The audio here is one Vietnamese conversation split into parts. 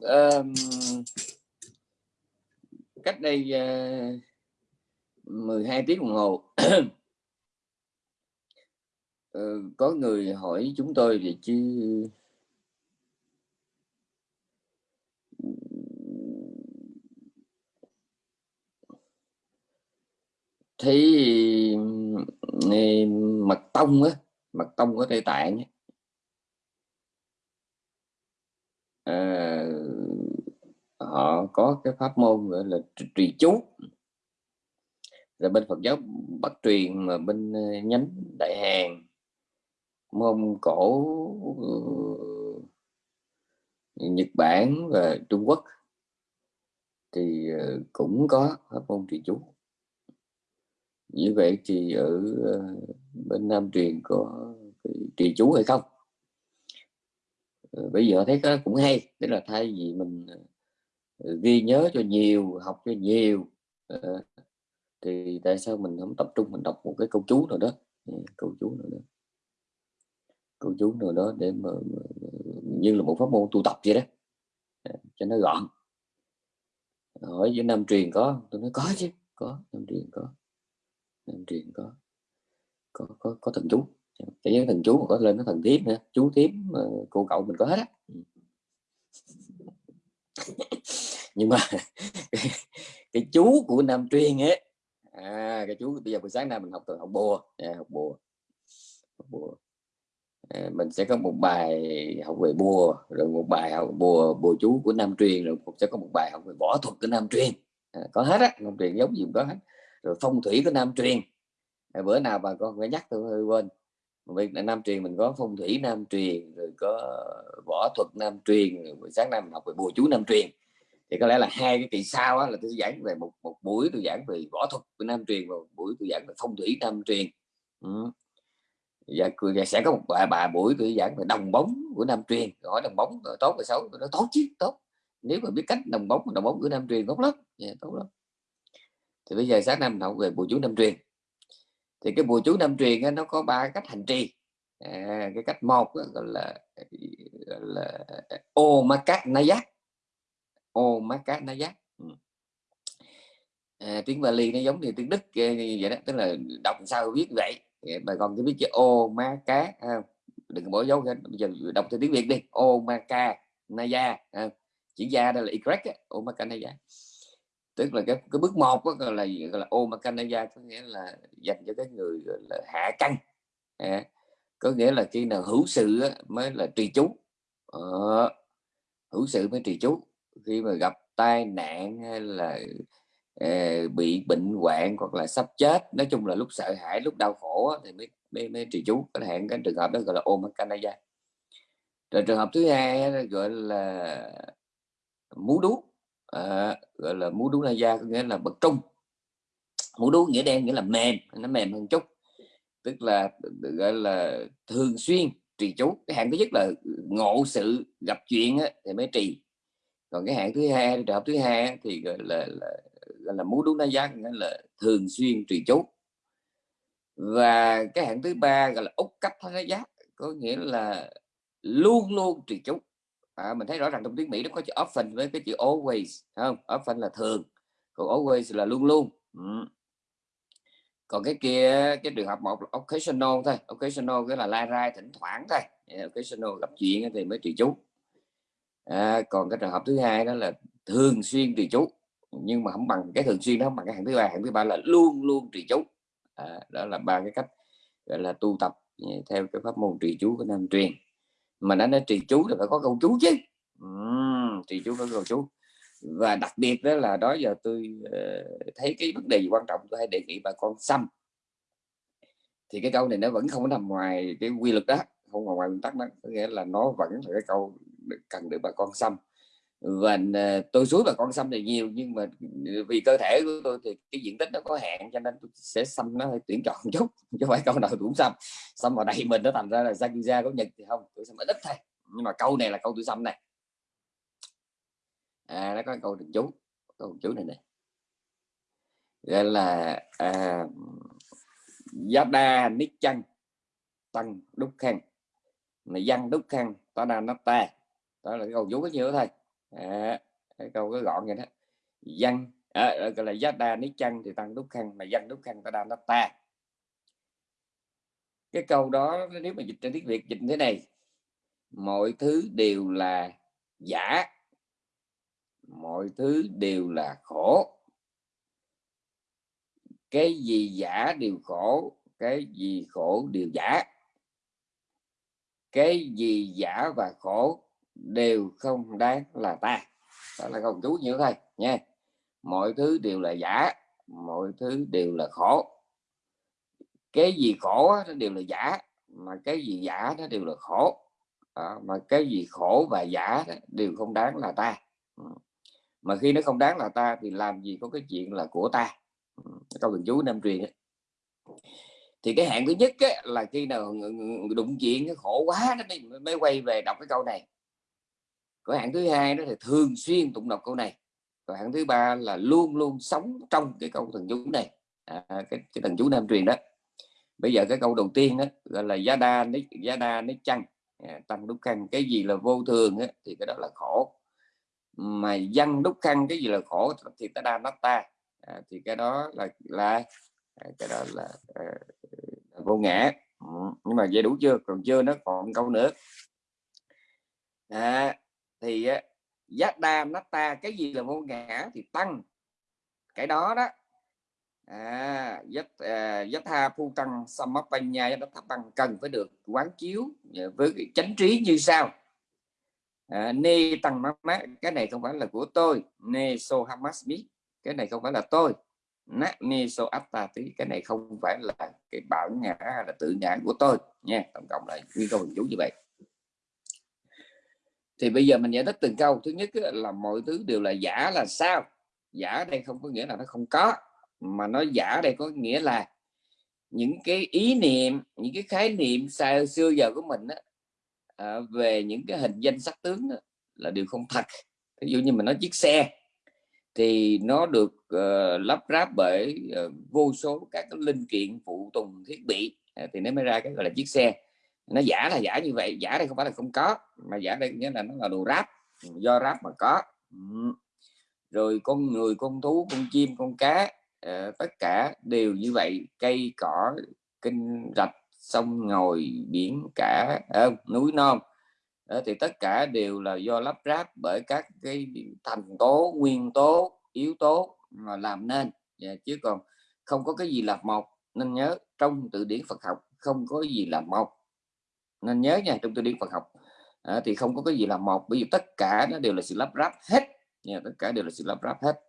um, cách đây ờ, uh, 12 tiếng đồng hồ. Uh, có người hỏi chúng tôi về chứ thì mật tông á mật tông ở tây tạng à, họ có cái pháp môn gọi là trì chú. Rồi bên Phật giáo Bắc truyền mà bên ờ, nhánh Đại Hàn môn Cổ ờ, Nhật Bản và Trung Quốc thì ờ, cũng có pháp môn trì chú. Như vậy thì ở bên Nam truyền có trì chú hay không? Bây giờ thấy cái cũng hay, tức là thay vì mình ghi nhớ cho nhiều học cho nhiều. Ờ, thì tại sao mình không tập trung mình đọc một cái câu chú nào đó? Ờ, câu chú nào đó. Câu chú nào đó để mà, như là một pháp môn tu tập vậy đó. Ờ, cho nó gọn. Hỏi với nam truyền có tôi nói có chứ có nam truyền có. Nam truyền có. Có có, có thần chú. Cái những thần chú mà có lên nó thần thiếp nữa chú thiếp cô cậu mình có hết á nhưng mà cái, cái chú của nam truyền ấy à cái chú bây giờ buổi sáng nay mình học từ học bùa à, học bùa học bùa. À, mình sẽ có một bài học về bùa rồi một bài học bùa bùa chú của nam truyền rồi cũng sẽ có một bài học về võ thuật của nam truyền à, có hết á nam truyền giống gì cũng có hết. Rồi phong thủy của nam truyền à, bữa nào bà con phải nhắc tôi hơi quên. Vì nam truyền mình có phong thủy nam truyền rồi có võ thuật nam truyền buổi sáng nay mình học về bùa chú nam truyền thì có lẽ là hai cái kỳ sau á, là tôi giảng về một một buổi tôi giảng về võ thuật của nam truyền và một buổi tôi giảng về phong thủy nam truyền. Ừ. Dạ, và, và sẽ có một bà, bà buổi tôi giảng về đồng bóng của nam truyền. Hỏi đồng bóng tốt hay xấu nó tốt chứ tốt. Nếu mà biết cách đồng bóng đồng bóng của nam truyền tốt lắm. Yeah, tốt lắm. Thì bây giờ sáng năm học về bùa chú nam truyền. Thì cái bùa chú nam truyền á, nó có ba cách hành trì. À, cái cách một gọi là gọi là ô ma cát na giác ô má cá nó giác ừ. à, tiếng Bali nó giống như tiếng Đức ờ, vậy đó tức là đọc sao viết vậy. Bà con cứ biết chữ ô má cá à, đừng bỏ dấu bây giờ đọc theo tiếng Việt đi. Ô ma ca naya à, chữ da đây là y ô ma ca naya tức là cái, cái bước một đó, là gọi là ô ma ca naya có nghĩa là dành cho cái người là hạ căn à, có nghĩa là khi nào hữu sự mới là trì chú. Ờ, hữu sự mới trì chú khi mà gặp tai nạn hay là uh, bị bệnh hoạn hoặc là sắp chết nói chung là lúc sợ hãi lúc đau khổ thì mới mới, mới trì chú có hạn cái trường hợp đó gọi là ôm canada rồi trường hợp thứ hai gọi là mú đú. À, gọi là mú đú da có nghĩa là bậc trung. Mú đú nghĩa đen nghĩa là mềm nó mềm hơn chút. Tức là gọi là thường xuyên trì chú cái hạn thứ nhất là ngộ sự gặp chuyện á, thì mới trì còn cái hạng thứ hai trường hợp thứ hai thì gọi là là, gọi là muốn đúng đánh giá nghĩa là thường xuyên trì chú và cái hạng thứ ba gọi là ốc cách đánh giá có nghĩa là luôn luôn trì chú à, mình thấy rõ ràng trong tiếng Mỹ nó có chữ often với cái chữ always không? Often là thường còn always là luôn luôn. Ừ. còn cái kia cái trường hợp một là occasional thôi occasional cái là lai rai thỉnh thoảng thôi. Occasional gặp chuyện thì mới trì chú à, còn cái trường hợp thứ hai đó là thường xuyên trì chú. Nhưng mà không bằng cái thường xuyên đó không bằng cái hạng thứ ba. Hạng thứ ba là luôn luôn trì chú. À, đó là ba cái cách gọi là tu tập ừ, theo cái pháp môn trì chú của nam truyền. Mà nó nói trì chú là phải có câu chú chứ. Uhm, trì chú có câu chú. Và đặc biệt đó là đó giờ tôi uh, thấy cái vấn đề gì quan trọng tôi hay đề nghị bà con xăm. Thì cái câu này nó vẫn không nằm ngoài cái quy luật đó không nằm ngoài nguyên tắc đó. Có nghĩa là nó vẫn là cái câu cần được bà con xăm. Và ờ, tôi suối bà con xăm thì nhiều nhưng mà ừ, vì cơ thể của tôi thì cái diện tích nó có hạn cho nên tôi sẽ xăm nó hơi tuyển chọn một chút chứ phải câu nào cũng xăm. Xăm vào đây mình nó thành ra là Zakuza có nhật thì không tôi xăm ít thôi. Nhưng mà câu này là câu tôi xăm này. À nó có câu được chú câu chú này này gọi là à, nít chan, Tăng Đúc Khăn mà Văn Đúc Khăn Tada ta đó là cái câu chú có nhiều thôi. À, cái câu cái gọn vậy đó. Dân à, gọi là giá đa ní chăng thì tăng đúc khăn mà dân đúc khăn ta đa nó ta. Cái câu đó nếu mà dịch trên tiếng việt dịch thế này mọi thứ đều là giả mọi thứ đều là khổ. Cái gì giả đều khổ cái gì khổ đều giả. Cái gì giả và khổ đều không đáng là ta. Đó là câu chú như thôi nha. Mọi thứ đều là giả mọi thứ đều là khổ. Cái gì khổ nó đều là giả mà cái gì giả nó đều là khổ. À, mà cái gì khổ và giả đều không đáng là ta. Ừ. Mà khi nó không đáng là ta thì làm gì có cái chuyện là của ta. Ừ, câu thần chú Nam truyền ấy. thì cái hạn thứ nhất ấy, là khi nào đụng chuyện cái khổ quá nó mới, mới quay về đọc cái câu này cái hạng thứ hai đó thì thường xuyên tụng đọc câu này. Và hạng thứ ba là luôn luôn sống trong cái câu thần chú này. À, cái, cái thần chú nam truyền đó. Bây giờ cái câu đầu tiên đó gọi là giá đa ní giá đa ní chăng. À, tăng đúc khăn cái gì là vô thường á, thì cái đó là khổ. Mà dân đúc khăn cái gì là khổ thì ta đa nó ta à, thì cái đó là là à, cái đó là, à, là vô ngã. Ừ, nhưng mà vậy đủ chưa? Còn chưa nó còn câu nữa. À, thì giác giá đa nát ta cái gì là vô ngã thì tăng. Cái đó đó à, giác à, rất tha phu tăng samapanya giác tha bằng cần phải được quán chiếu à, với cái chánh trí như sau. À, nê tăng mát cái này không phải là của tôi. Nê so hamasmi cái này không phải là tôi. Nát nê so attati cái này không phải là cái bản ngã là tự ngã của tôi. Nha tổng cộng là nguyên câu hình chú như vậy thì bây giờ mình giải thích từng câu. Thứ nhất là mọi thứ đều là giả là sao? Giả đây không có nghĩa là nó không có mà nó giả đây có nghĩa là những cái ý niệm những cái khái niệm xa xưa giờ của mình á, à, về những cái hình danh sắc tướng đó, là điều không thật. Ví dụ như mình nói chiếc xe thì nó được uh, lắp ráp bởi uh, vô số các cái linh kiện phụ tùng thiết bị. À, thì nó mới ra cái gọi là chiếc xe nó giả là giả như vậy giả đây không phải là không có mà giả đây nghĩa là nó là đồ ráp do ráp mà có. Rồi con người con thú con chim con cá uh, tất cả đều như vậy cây cỏ kinh rạch sông ngồi biển cả uh, núi non. Uh, thì tất cả đều là do lắp ráp bởi các cái thành tố nguyên tố yếu tố mà làm nên. Yeah, chứ còn không có cái gì là một. Nên nhớ trong từ điển Phật học không có gì là một nên nhớ nha trong tôi điển Phật học à, thì không có cái gì là một bởi vì tất cả nó đều là sự lắp ráp hết. Nha, tất cả đều là sự lắp ráp hết.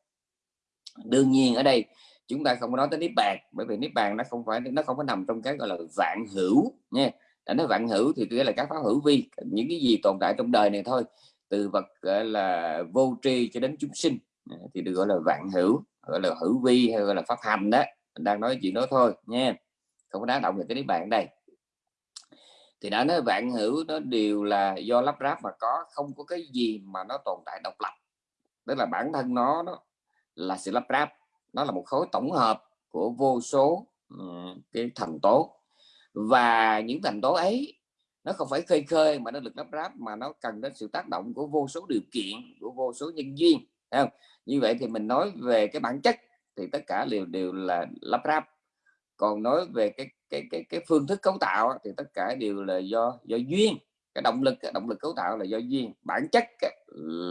Đương nhiên ở đây chúng ta không có nói tới niết bàn bởi vì niết bàn nó không phải nó không có nằm trong cái gọi là vạn hữu. Nha đã nói vạn hữu thì nghĩa là các pháp hữu vi những cái gì tồn tại trong đời này thôi từ vật gọi là vô tri cho đến chúng sinh à, thì được gọi là vạn hữu gọi là hữu vi hay gọi là pháp hành đó. Mình đang nói chuyện đó thôi nha. Không có đá động về cái niết bàn đây thì đã nói vạn hữu nó đều là do lắp ráp mà có không có cái gì mà nó tồn tại độc lập. Tức là bản thân nó đó là sự lắp ráp nó là một khối tổng hợp của vô số um, cái thành tố. Và những thành tố ấy nó không phải khơi khơi mà nó được lắp ráp mà nó cần đến sự tác động của vô số điều kiện của vô số nhân duyên không? như vậy thì mình nói về cái bản chất thì tất cả đều đều là lắp ráp còn nói về cái cái cái cái phương thức cấu tạo thì tất cả đều là do do duyên. Cái động lực động lực cấu tạo là do duyên. Bản chất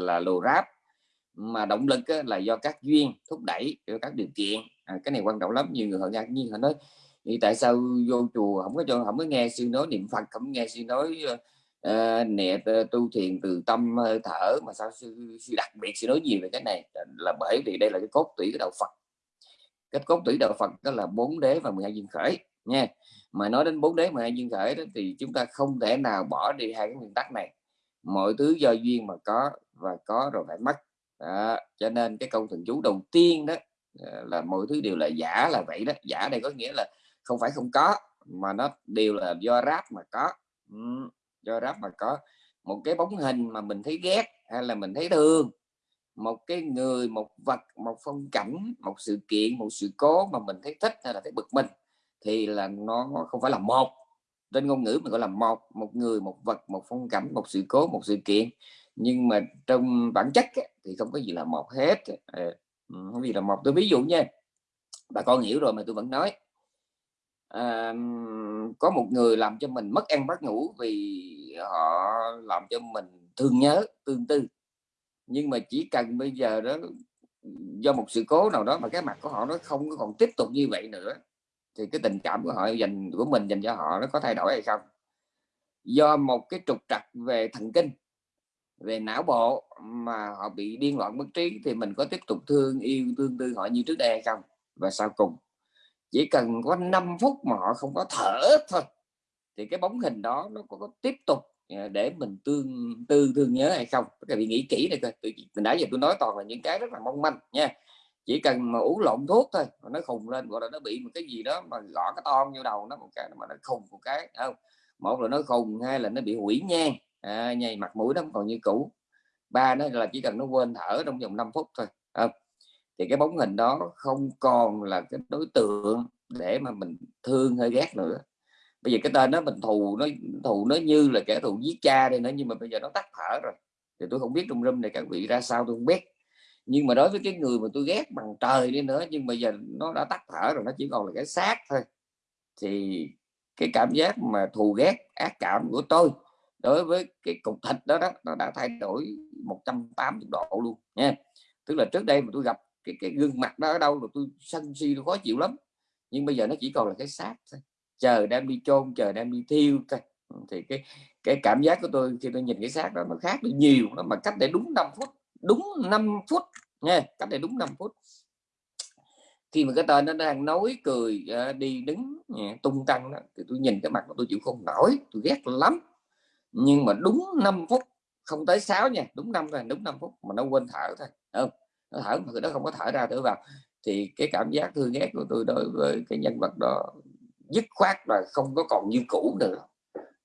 là lồ ráp mà động lực là do các duyên thúc đẩy các điều kiện. À, cái này quan trọng lắm nhiều người họ ngạc nhiên họ nói thì tại sao vô chùa không có cho không có nghe sư nói niệm phật không nghe sư nói uh, nè tu thiền từ tâm hơi thở mà sao sư, sư đặc biệt sư nói gì về cái này? Là bởi vì đây là cái cốt tủy của đạo phật cái cốt tủy đạo phật đó là bốn đế và 12 duyên khởi nha. Mà nói đến bốn đế 12 duyên khởi đó thì chúng ta không thể nào bỏ đi hai cái nguyên tắc này. Mọi thứ do duyên mà có và có rồi phải mất. Đó. cho nên cái câu thần chú đầu tiên đó ờ, là mọi thứ đều là giả là vậy đó. Giả đây có nghĩa là không phải không có mà nó đều là do ráp mà có. Ừ, do ráp mà có. Một cái bóng hình mà mình thấy ghét hay là mình thấy thương một cái người một vật một phong cảnh một sự kiện một sự cố mà mình thấy thích hay là thấy bực mình thì là nó không phải là một. Trên ngôn ngữ mình gọi là một một người một vật một phong cảnh một sự cố một sự kiện. Nhưng mà trong bản chất thì không có gì là một hết. Ờ, không gì là một. Tôi ví dụ nha bà con hiểu rồi mà tôi vẫn nói. À, có một người làm cho mình mất ăn mất ngủ vì họ làm cho mình thương nhớ tương tư nhưng mà chỉ cần bây giờ đó do một sự cố nào đó mà cái mặt của họ nó không còn tiếp tục như vậy nữa thì cái tình cảm của họ dành của mình dành cho họ nó có thay đổi hay không? Do một cái trục trặc về thần kinh về não bộ mà họ bị điên loạn bất trí thì mình có tiếp tục thương yêu tương tư họ như trước đây hay không? Và sau cùng chỉ cần có 5 phút mà họ không có thở thôi thì cái bóng hình đó nó có, tiếp tục Ờ, để mình tương tư thương nhớ hay không? Các vị nghĩ kỹ này coi mình nãy giờ tôi nói toàn là những cái rất là mong manh nha. Chỉ cần mà uống lộn thuốc thôi mà nó khùng lên gọi là nó bị một cái gì đó mà gõ cái ton vô đầu nó một cái mà nó khùng một cái không? Một là nó khùng hai là nó bị hủy nhang. À, nhầy mặt mũi nó còn như cũ. Ba nó là chỉ cần nó quên thở trong vòng 5 phút thôi không? thì cái bóng hình đó không còn là cái đối tượng để mà mình thương hay ghét nữa bây giờ cái tên đó mình thù nó thù nó như là kẻ thù giết cha đây nữa, nhưng mà bây giờ nó tắt thở rồi. Thì tôi không biết trong râm này các vị ra sao tôi không biết. Nhưng mà đối với cái người mà tôi ghét bằng trời đi nữa, nhưng bây giờ nó đã tắt thở rồi, nó chỉ còn là cái xác thôi. Thì cái cảm giác mà thù ghét, ác cảm của tôi đối với cái cục thịt đó đó, nó đã thay đổi 180 độ luôn, nha. Tức là trước đây mà tôi gặp cái cái gương mặt đó ở đâu rồi tôi sân si, tôi khó chịu lắm. Nhưng bây giờ nó chỉ còn là cái xác thôi chờ đang đi chôn chờ đang đi thiêu. Thì cái cái cảm giác của tôi khi tôi nhìn cái xác đó nó khác đi nhiều nó mà cách để đúng 5 phút đúng 5 phút nha cách để đúng 5 phút. Khi mà cái tên nó đang nói cười à, đi đứng à, tung tăng đó, thì tôi nhìn cái mặt của tôi chịu không nổi tôi ghét lắm. Nhưng mà đúng 5 phút không tới 6 nha đúng năm rồi đúng 5 phút mà nó quên thở thôi không? Nó thở mà nó không có thở ra thở vào. Thì cái cảm giác thương ghét của tôi đối với cái nhân vật đó dứt khoát rồi không có còn như cũ nữa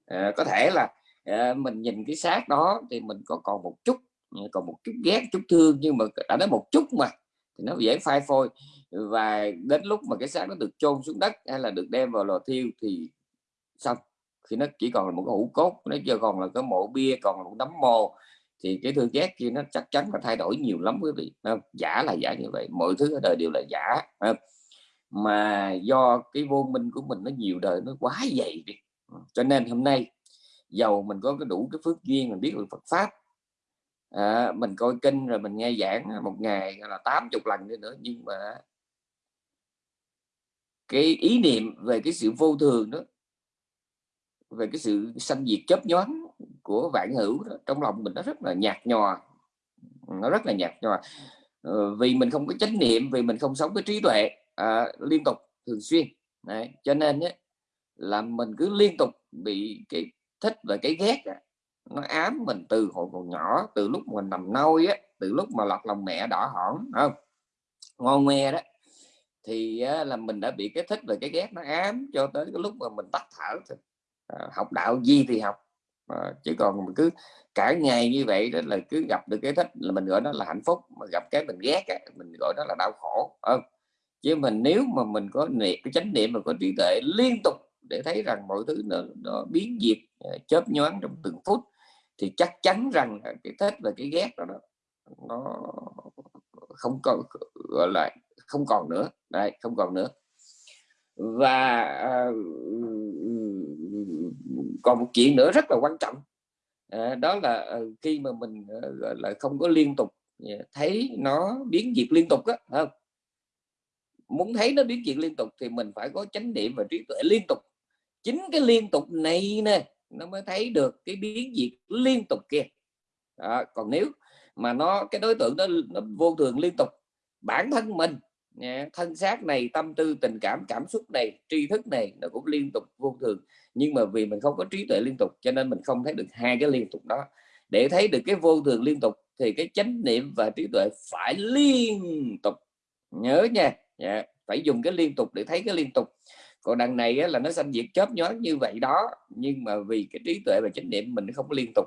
à, có thể là à, mình nhìn cái xác đó thì mình có còn một chút ờ, còn một chút ghét chút thương nhưng mà đã đến một chút mà thì nó dễ phai phôi và đến lúc mà cái xác nó được chôn xuống đất hay là được đem vào lò thiêu thì xong khi nó chỉ còn là một cái hũ cốt nó chưa còn là cái mộ bia còn là một đấm mồ thì cái thương ghét kia nó chắc chắn là thay đổi nhiều lắm quý vị không? giả là giả như vậy mọi thứ ở đời đều là giả không? Mà do cái vô minh của mình nó nhiều đời nó quá dày đi. Ừ, cho nên hôm nay giàu mình có cái đủ cái phước duyên mình biết được Phật pháp à, mình coi kinh rồi mình nghe giảng một ngày là 80 lần nữa nhưng mà cái ý niệm về cái sự vô thường đó về cái sự sanh diệt chấp nhoáng của vạn hữu đó, trong lòng mình nó rất là nhạt nhòa. Nó rất là nhạt nhòa. Ờ, vì mình không có chánh niệm vì mình không sống với trí tuệ à, liên tục thường xuyên. Đấy. cho nên ấy, là mình cứ liên tục bị cái thích và cái ghét đó, nó ám mình từ hồi còn nhỏ từ lúc mình nằm nôi á từ lúc mà lọt lòng mẹ đỏ hỏn không? Ngon nghe đó. Thì á, là mình đã bị cái thích và cái ghét nó ám cho tới cái lúc mà mình tắt thở thì, à, học đạo gì thì học. À, chỉ còn mình cứ cả ngày như vậy đó là cứ gặp được cái thích là mình gọi nó là hạnh phúc mà gặp cái mình ghét á, mình gọi nó là đau khổ không? Chứ mình nếu mà mình có niệm cái chánh niệm mà có trí tuệ liên tục để thấy rằng mọi thứ nó, nó biến diệt ờ, chớp nhoáng trong từng phút thì chắc chắn rằng cái thích và cái ghét đó, nó không còn gọi là không còn nữa. Đây không còn nữa. Và uh, còn một chuyện nữa rất là quan trọng. Uh, đó là uh, khi mà mình uh, gọi là không có liên tục thấy nó biến diệt liên tục á không? Muốn thấy nó biến chuyển liên tục thì mình phải có chánh niệm và trí tuệ liên tục. Chính cái liên tục này nè, nó mới thấy được cái biến diệt liên tục kia. Đó. còn nếu mà nó, cái đối tượng đó, nó vô thường liên tục, bản thân mình thân xác này, tâm tư, tình cảm cảm xúc này, tri thức này, nó cũng liên tục vô thường. Nhưng mà vì mình không có trí tuệ liên tục, cho nên mình không thấy được hai cái liên tục đó. Để thấy được cái vô thường liên tục thì cái chánh niệm và trí tuệ phải liên tục. Nhớ nha yeah. phải dùng cái liên tục để thấy cái liên tục. Còn đằng này á, là nó sanh diệt chớp nhoáng như vậy đó nhưng mà vì cái trí tuệ và chánh niệm mình không có liên tục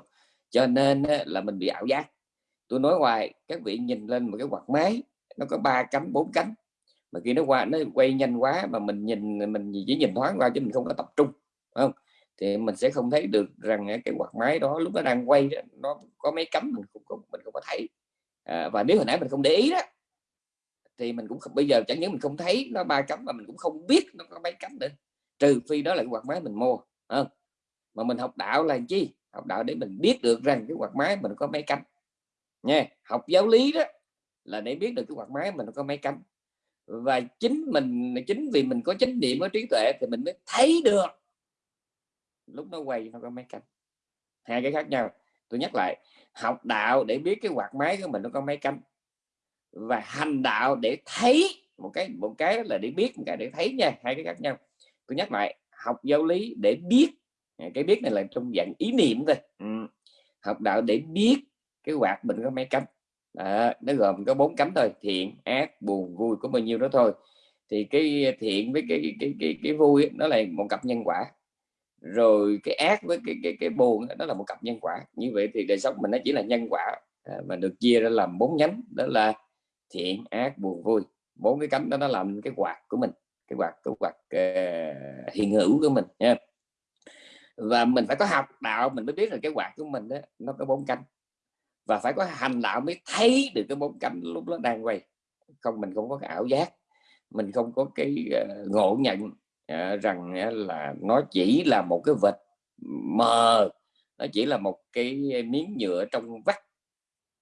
cho nên á, là mình bị ảo giác. Tôi nói hoài các vị nhìn lên một cái quạt máy nó có ba cánh bốn cánh. Mà khi nó qua nó quay nhanh quá mà mình nhìn mình chỉ nhìn thoáng qua chứ mình không có tập trung không? Thì mình sẽ không thấy được rằng cái quạt máy đó lúc nó đang quay đó, nó có mấy cánh mình không có mình không có thấy. À, và nếu hồi nãy mình không để ý đó thì mình cũng không, bây giờ chẳng những mình không thấy nó ba cắm mà mình cũng không biết nó có mấy cắm nữa. Trừ phi đó là cái quạt máy mình mua không? mà mình học đạo là chi? Học đạo để mình biết được rằng cái quạt máy mình có mấy cánh nha, học giáo lý đó là để biết được cái quạt máy mình có mấy cánh và chính mình, chính vì mình có chánh niệm, có trí tuệ thì mình mới thấy được lúc nó quay nó có mấy cánh hai cái khác nhau. Tôi nhắc lại, học đạo để biết cái quạt máy của mình nó có mấy cánh và hành đạo để thấy một cái một cái là để biết một cái để thấy nha hai cái khác nhau. Tôi nhắc lại học giáo lý để biết. Cái biết này là trong dạng ý niệm thôi. Ừ. học đạo để biết cái quạt mình có mấy cánh. À, nó gồm có bốn cánh thôi thiện ác buồn vui có bao nhiêu đó thôi. Thì cái thiện với cái cái cái cái vui nó là một cặp nhân quả. Rồi cái ác với cái cái cái buồn đó là một cặp nhân quả. Như vậy thì đời sống mình nó chỉ là nhân quả à, mà được chia ra làm bốn nhánh. Đó là thiện ác buồn vui. Bốn cái cánh đó nó làm cái quạt của mình cái quạt cái quạt uh, hiện hữu của mình nha. Và mình phải có học đạo mình mới biết là cái quạt của mình đó nó có bốn cánh. Và phải có hành đạo mới thấy được cái bốn cánh lúc nó đang quay. Không mình không có cái ảo giác mình không có cái uh, ngộ nhận uh, rằng uh, là nó chỉ là một cái vật mờ nó chỉ là một cái miếng nhựa trong vắt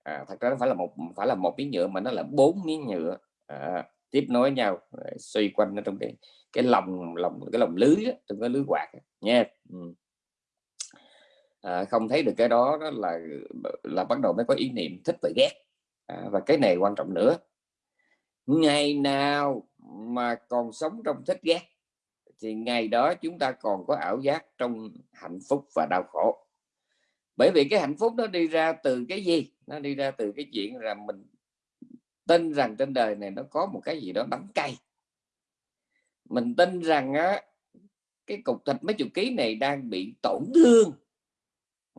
à, thật ra nó phải là một phải là một miếng nhựa mà nó là bốn miếng nhựa. À, tiếp nối nhau xoay quanh nó trong cái cái lồng lồng cái lồng lưới đó, trong cái lưới quạt nha. Ừ à, không thấy được cái đó, đó là là bắt đầu mới có ý niệm thích và ghét. À, và cái này quan trọng nữa. Ngày nào mà còn sống trong thích ghét thì ngày đó chúng ta còn có ảo giác trong hạnh phúc và đau khổ bởi vì cái hạnh phúc nó đi ra từ cái gì? Nó đi ra từ cái chuyện là mình tin rằng trên đời này nó có một cái gì đó đắng cay. Mình tin rằng á cái cục thịt mấy chục ký này đang bị tổn thương.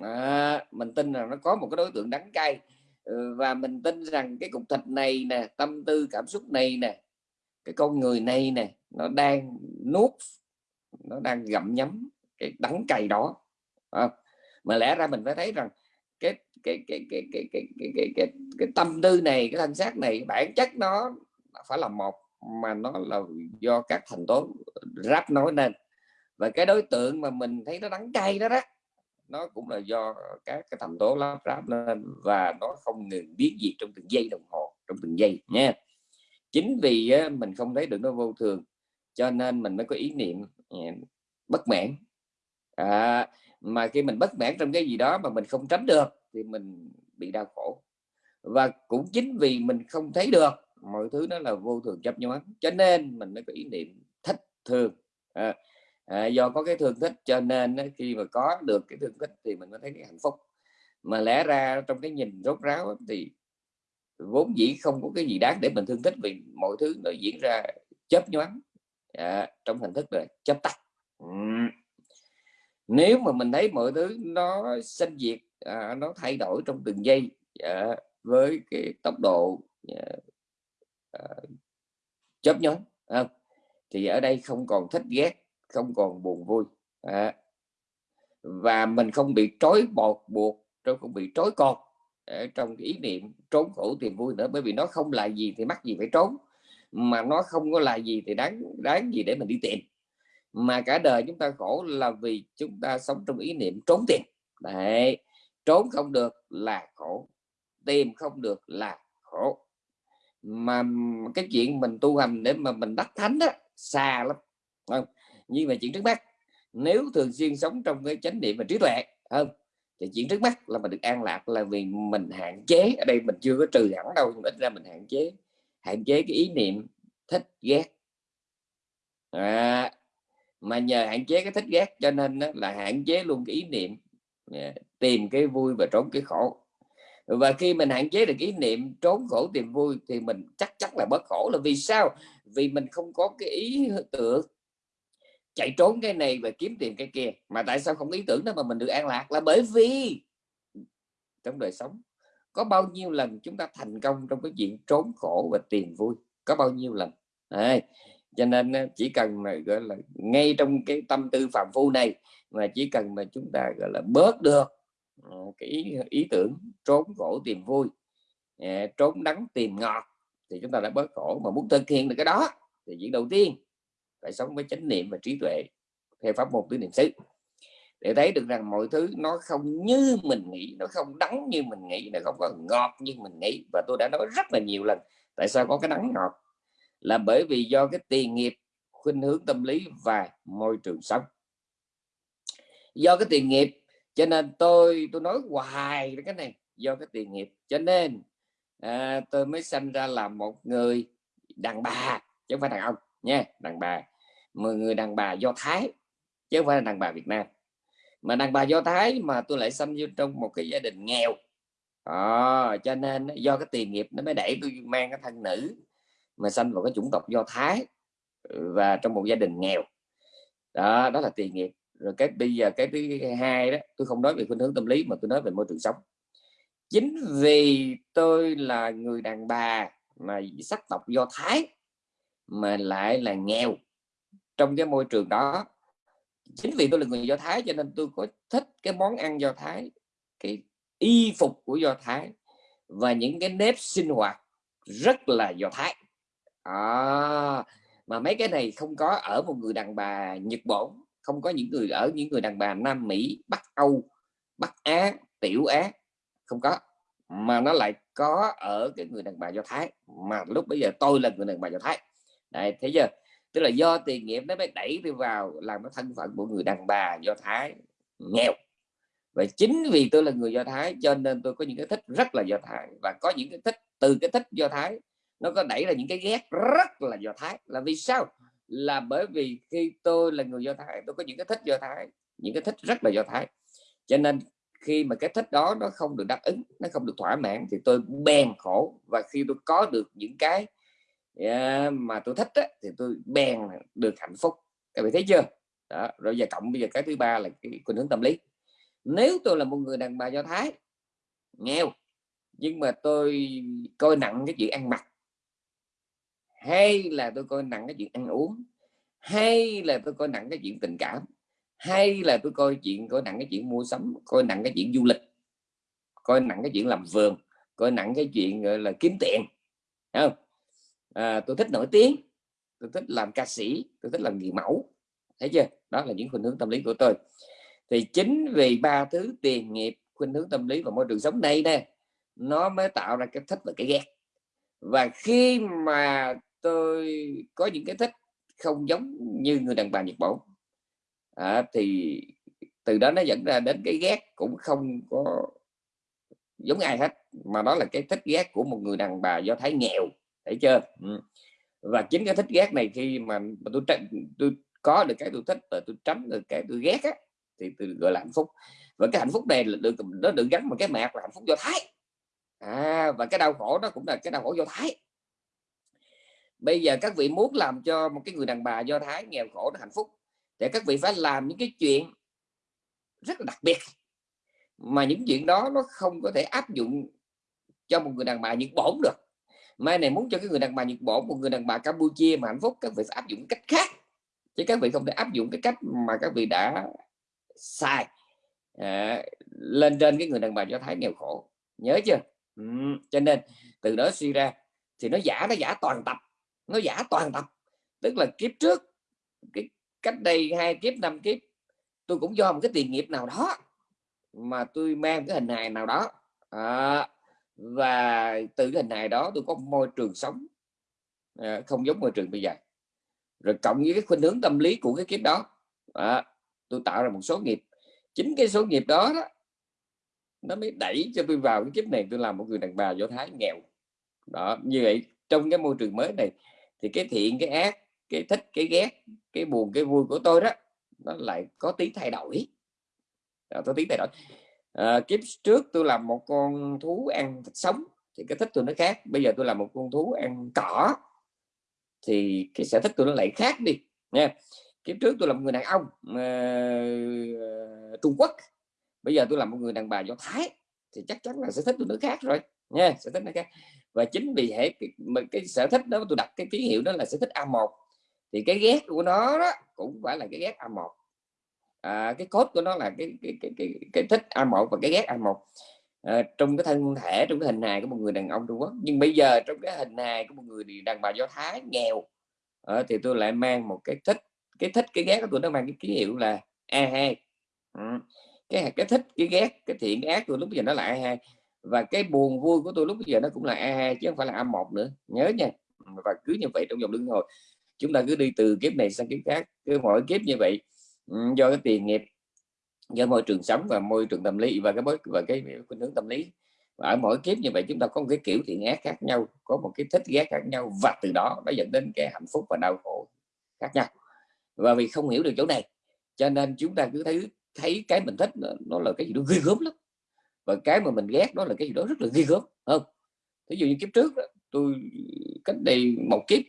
À, mình tin rằng nó có một cái đối tượng đắng cay. Ừ, và mình tin rằng cái cục thịt này nè tâm tư cảm xúc này nè cái con người này nè nó đang nuốt nó đang gặm nhấm cái đắng cay đó. À, mà lẽ ra mình phải thấy rằng cái cái cái cái cái cái cái cái, cái, cái tâm tư này cái thân xác này bản chất nó phải là một mà nó là do các thành tố ráp nói nên. Và cái đối tượng mà mình thấy nó đắng cay đó đó nó cũng là do các cái thành tố lắp ráp lên và nó không ngừng biết gì trong từng giây đồng hồ trong từng giây nha chính vì mình không thấy được nó vô thường cho nên mình mới có ý niệm ừ, bất mãn. À, mà khi mình bất mãn trong cái gì đó mà mình không tránh được thì mình bị đau khổ. Và cũng chính vì mình không thấy được mọi thứ nó là vô thường chấp nhoáng cho nên mình mới có ý niệm thích thương à, à, do có cái thương thích cho nên khi mà có được cái thương thích thì mình mới thấy cái hạnh phúc. Mà lẽ ra trong cái nhìn rốt ráo thì vốn dĩ không có cái gì đáng để mình thương thích vì mọi thứ nó diễn ra chớp nhoáng à, trong hình thức là chớp tắt. Uhm nếu mà mình thấy mọi thứ nó sinh diệt à, nó thay đổi trong từng giây à, với cái tốc độ à, à, chớp nhoáng à, thì ở đây không còn thích ghét không còn buồn vui à. và mình không bị trói bọt buộc trong không bị trói con ở à, trong ý niệm trốn khổ tìm vui nữa bởi vì nó không là gì thì mắc gì phải trốn mà nó không có là gì thì đáng đáng gì để mình đi tìm mà cả đời chúng ta khổ là vì chúng ta sống trong ý niệm trốn tìm. Đấy trốn không được là khổ tìm không được là khổ. Mà cái chuyện mình tu hành để mà mình đắc thánh đó xa lắm. Không nhưng mà chuyện trước mắt nếu thường xuyên sống trong cái chánh niệm và trí tuệ không thì chuyện trước mắt là mình được an lạc là vì mình hạn chế ở đây mình chưa có trừ hẳn đâu nhưng ít ra mình hạn chế hạn chế cái ý niệm thích ghét. À, mà nhờ hạn chế cái thích ghét cho nên đó là hạn chế luôn cái ý niệm à, tìm cái vui và trốn cái khổ. Và khi mình hạn chế được ý niệm trốn khổ tìm vui thì mình chắc chắn là bất khổ. Là vì sao? Vì mình không có cái ý tưởng chạy trốn cái này và kiếm tiền cái kia. Mà tại sao không ý tưởng đó mà mình được an lạc? Là bởi vì trong đời sống có bao nhiêu lần chúng ta thành công trong cái chuyện trốn khổ và tìm vui? Có bao nhiêu lần? À, cho nên chỉ cần mà gọi là ngay trong cái tâm tư phạm phu này mà chỉ cần mà chúng ta gọi là bớt được ờ, cái ý, ý tưởng trốn khổ tìm vui à, trốn đắng tìm ngọt thì chúng ta đã bớt khổ. Mà muốn thực hiện được cái đó thì việc đầu tiên phải sống với chánh niệm và trí tuệ theo pháp môn tứ niệm xứ. Để thấy được rằng mọi thứ nó không như mình nghĩ nó không đắng như mình nghĩ nó không còn ngọt như mình nghĩ và tôi đã nói rất là nhiều lần tại sao có cái đắng ngọt là bởi vì do cái tiền nghiệp khuynh hướng tâm lý và môi trường sống. Do cái tiền nghiệp cho nên tôi tôi nói hoài cái này. Do cái tiền nghiệp cho nên à, tôi mới sinh ra là một người đàn bà chứ không phải đàn ông nha đàn bà. Một người đàn bà do thái chứ không phải là đàn bà việt nam. Mà đàn bà do thái mà tôi lại sinh vô trong một cái gia đình nghèo. À, cho nên do cái tiền nghiệp nó mới đẩy tôi mang cái thân nữ mà sinh vào cái chủng tộc do thái, và trong một gia đình nghèo. Đó đó là tiền nghiệp. Rồi cái bây giờ cái thứ hai đó, tôi không nói về khuynh hướng tâm lý mà tôi nói về môi trường sống. Chính vì tôi là người đàn bà mà sắc tộc do thái mà lại là nghèo trong cái môi trường đó. Chính vì tôi là người do thái cho nên tôi có thích cái món ăn do thái, cái y phục của do thái và những cái nếp sinh hoạt rất là do thái à, mà mấy cái này không có ở một người đàn bà nhật bản không có những người ở những người đàn bà nam mỹ bắc âu bắc á tiểu á không có. Mà nó lại có ở cái người đàn bà do thái. Mà lúc bây giờ tôi là người đàn bà do thái. Đấy, thấy chưa? Tức là do tiền nghiệp nó mới đẩy tôi vào làm cái thân phận của người đàn bà do thái. Nghèo. Và chính vì tôi là người do thái cho nên tôi có những cái thích rất là do thái. Và có những cái thích từ cái thích do thái nó có đẩy là những cái ghét rất là do thái. Là vì sao? Là bởi vì khi tôi là người do thái tôi có những cái thích do thái những cái thích rất là do thái. Cho nên khi mà cái thích đó nó không được đáp ứng nó không được thỏa mãn thì tôi bèn khổ. Và khi tôi có được những cái yeah, mà tôi thích á, thì tôi bèn được hạnh phúc. Các bạn thấy chưa? Đó rồi giờ cộng bây giờ cái thứ ba là cái khuynh hướng tâm lý. Nếu tôi là một người đàn bà do thái nghèo nhưng mà tôi coi nặng cái chuyện ăn mặc hay là tôi coi nặng cái chuyện ăn uống. Hay là tôi coi nặng cái chuyện tình cảm. Hay là tôi coi chuyện coi nặng cái chuyện mua sắm coi nặng cái chuyện du lịch. Coi nặng cái chuyện làm vườn coi nặng cái chuyện gọi là kiếm tiền. Không? À, tôi thích nổi tiếng. Tôi thích làm ca sĩ tôi thích làm người mẫu. Thấy chưa? Đó là những khuynh hướng tâm lý của tôi. Thì chính vì ba thứ tiền nghiệp khuynh hướng tâm lý và môi trường sống đây nè nó mới tạo ra cái thích và cái ghét. Và khi mà tôi có những cái thích không giống như người đàn bà Nhật Bản. À, thì từ đó nó dẫn ra đến cái ghét cũng không có giống ai hết mà đó là cái thích ghét của một người đàn bà do thái nghèo thấy chưa? Ừ. và chính cái thích ghét này khi mà tôi tôi có được cái tôi thích và tôi tránh được cái tôi ghét á, thì tôi gọi là hạnh phúc. Và cái hạnh phúc này là được nó được gắn một cái mạc là hạnh phúc do thái. À, và cái đau khổ đó cũng là cái đau khổ do thái bây giờ các vị muốn làm cho một cái người đàn bà do thái nghèo khổ nó hạnh phúc để các vị phải làm những cái chuyện rất là đặc biệt mà những chuyện đó nó không có thể áp dụng cho một người đàn bà Nhật bổn được. Mai này muốn cho cái người đàn bà Nhật bổn một người đàn bà Campuchia mà hạnh phúc các vị phải áp dụng cách khác chứ các vị không thể áp dụng cái cách mà các vị đã sai à, lên trên cái người đàn bà do thái nghèo khổ. Nhớ chưa? Ừ, cho nên từ đó suy ra thì nó giả nó giả toàn tập nó giả toàn tập. Tức là kiếp trước cái cách đây hai kiếp năm kiếp tôi cũng do một cái tiền nghiệp nào đó mà tôi mang cái hình hài nào đó. À, và từ cái hình hài đó tôi có môi trường sống. À, không giống môi trường bây giờ. Rồi cộng với cái khuynh hướng tâm lý của cái kiếp đó à, tôi tạo ra một số nghiệp. Chính cái số nghiệp đó, đó nó mới đẩy cho tôi vào cái kiếp này tôi làm một người đàn bà do thái nghèo. Đó như vậy trong cái môi trường mới này thì cái thiện cái ác cái thích cái ghét cái buồn cái vui của tôi đó nó lại có tí thay đổi. Đó, tôi tí thay đổi. À, kiếp trước tôi làm một con thú ăn thịt sống thì cái thích tôi nó khác. Bây giờ tôi làm một con thú ăn cỏ thì cái sở thích tôi nó lại khác đi nha. Kiếp trước tôi là một người đàn ông uh, Trung Quốc. Bây giờ tôi là một người đàn bà do Thái thì chắc chắn là sở thích tôi nó khác rồi nha sở thích nó khác và chính vì hệ cái, cái sở thích đó tôi đặt cái ký hiệu đó là sở thích A1 thì cái ghét của nó đó cũng phải là cái ghét A1 à, cái cốt của nó là cái cái cái cái, cái thích A1 và cái ghét A1 à, trong cái thân thể trong cái hình hài của một người đàn ông Trung Quốc. Nhưng bây giờ trong cái hình hài của một người đàn bà Do Thái nghèo. À, thì tôi lại mang một cái thích cái thích cái ghét của tôi nó mang cái ký hiệu là A2 ừ. cái cái thích cái ghét cái thiện cái ác của lúc bây giờ nó là A2 và cái buồn vui của tôi lúc bây giờ nó cũng là e A2 chứ không phải là A1 nữa. Nhớ nha. Và cứ như vậy trong vòng luân hồi chúng ta cứ đi từ kiếp này sang kiếp khác. Cứ mỗi kiếp như vậy do cái tiền nghiệp do môi trường sống và môi trường tâm lý và cái bối và cái khuynh hướng tâm lý. Và ở mỗi kiếp như vậy chúng ta có một cái kiểu thiện ác khác nhau có một cái thích ghét khác nhau và từ đó nó dẫn đến cái hạnh phúc và đau khổ khác nhau. Và vì không hiểu được chỗ này cho nên chúng ta cứ thấy thấy cái mình thích nó, nó là cái gì đó ghê gớm lắm và cái mà mình ghét đó là cái gì đó rất là ghê gớm không? Ví dụ như kiếp trước đó, tôi cách đây một kiếp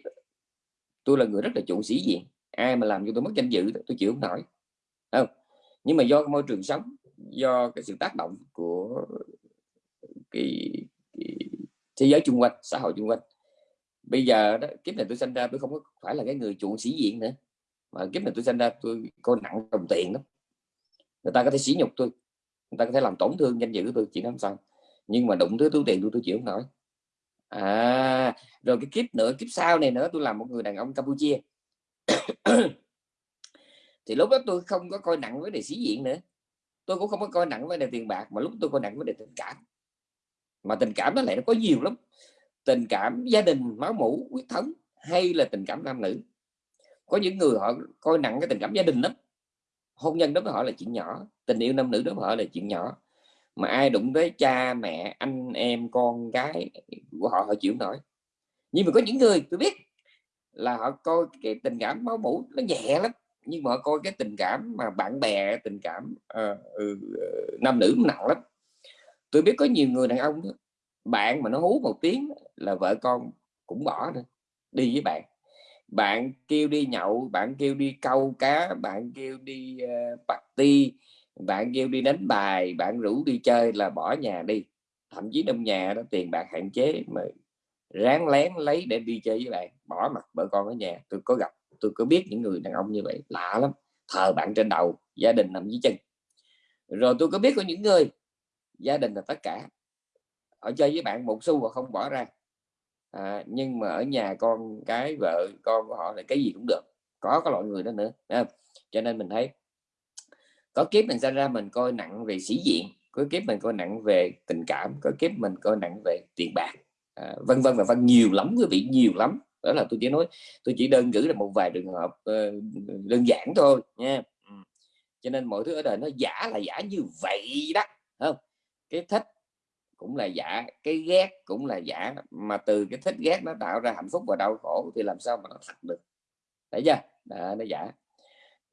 tôi là người rất là chuộng sĩ diện. Ai mà làm cho tôi mất danh dự tôi chịu không nổi không? Nhưng mà do môi trường sống do cái sự tác động của cái, cái thế giới chung quanh xã hội chung quanh. Bây giờ đó kiếp này tôi sinh ra tôi không có phải là cái người chuộng sĩ diện nữa. Mà kiếp này tôi sinh ra tôi coi nặng đồng tiền lắm. Người ta có thể sỉ nhục tôi người ta có thể làm tổn thương danh dự tôi chỉ làm sao. Nhưng mà đụng tới túi tiền tôi tôi chịu không nổi. À rồi cái kiếp nữa, kiếp sau này nữa, tôi làm một người đàn ông Campuchia. Thì lúc đó tôi không có coi nặng với đề sĩ diện nữa. Tôi cũng không có coi nặng với đề tiền bạc, mà lúc tôi coi nặng với đề tình cảm. Mà tình cảm nó lại nó có nhiều lắm. Tình cảm gia đình, máu mủ quyết thống, hay là tình cảm nam nữ. Có những người họ coi nặng cái tình cảm gia đình lắm hôn nhân đối với họ là chuyện nhỏ tình yêu nam nữ đối với họ là chuyện nhỏ. Mà ai đụng tới cha mẹ anh em con cái của họ họ chịu nổi. Nhưng mà có những người tôi biết là họ coi cái tình cảm máu mủ nó nhẹ lắm nhưng mà họ coi cái tình cảm mà bạn bè tình cảm uh, uh, nam nữ nặng lắm. Tôi biết có nhiều người đàn ông bạn mà nó hú một tiếng là vợ con cũng bỏ nữa đi với bạn bạn kêu đi nhậu bạn kêu đi câu cá bạn kêu đi uh, party bạn kêu đi đánh bài bạn rủ đi chơi là bỏ nhà đi. Thậm chí trong nhà đó tiền bạc hạn chế mà ráng lén lấy để đi chơi với bạn bỏ mặt vợ con ở nhà. Tôi có gặp tôi có biết những người đàn ông như vậy lạ lắm thờ bạn trên đầu gia đình nằm dưới chân. Rồi tôi có biết có những người gia đình là tất cả họ chơi với bạn một xu và không bỏ ra à, nhưng mà ở nhà con cái vợ con của họ là cái gì cũng được có cái loại người đó nữa à, cho nên mình thấy có kiếp mình ra ra mình coi nặng về sĩ diện có kiếp mình coi nặng về tình cảm có kiếp mình coi nặng về tiền bạc à, vân vân và vân nhiều lắm quý vị nhiều lắm. Đó là tôi chỉ nói tôi chỉ đơn cử là một vài trường hợp uh, đơn giản thôi nha. Cho nên mọi thứ ở đời nó giả là giả như vậy đó không? Cái thích cũng là giả cái ghét cũng là giả mà từ cái thích ghét nó tạo ra hạnh phúc và đau khổ thì làm sao mà nó thật được? Thấy chưa? Đã, nó giả.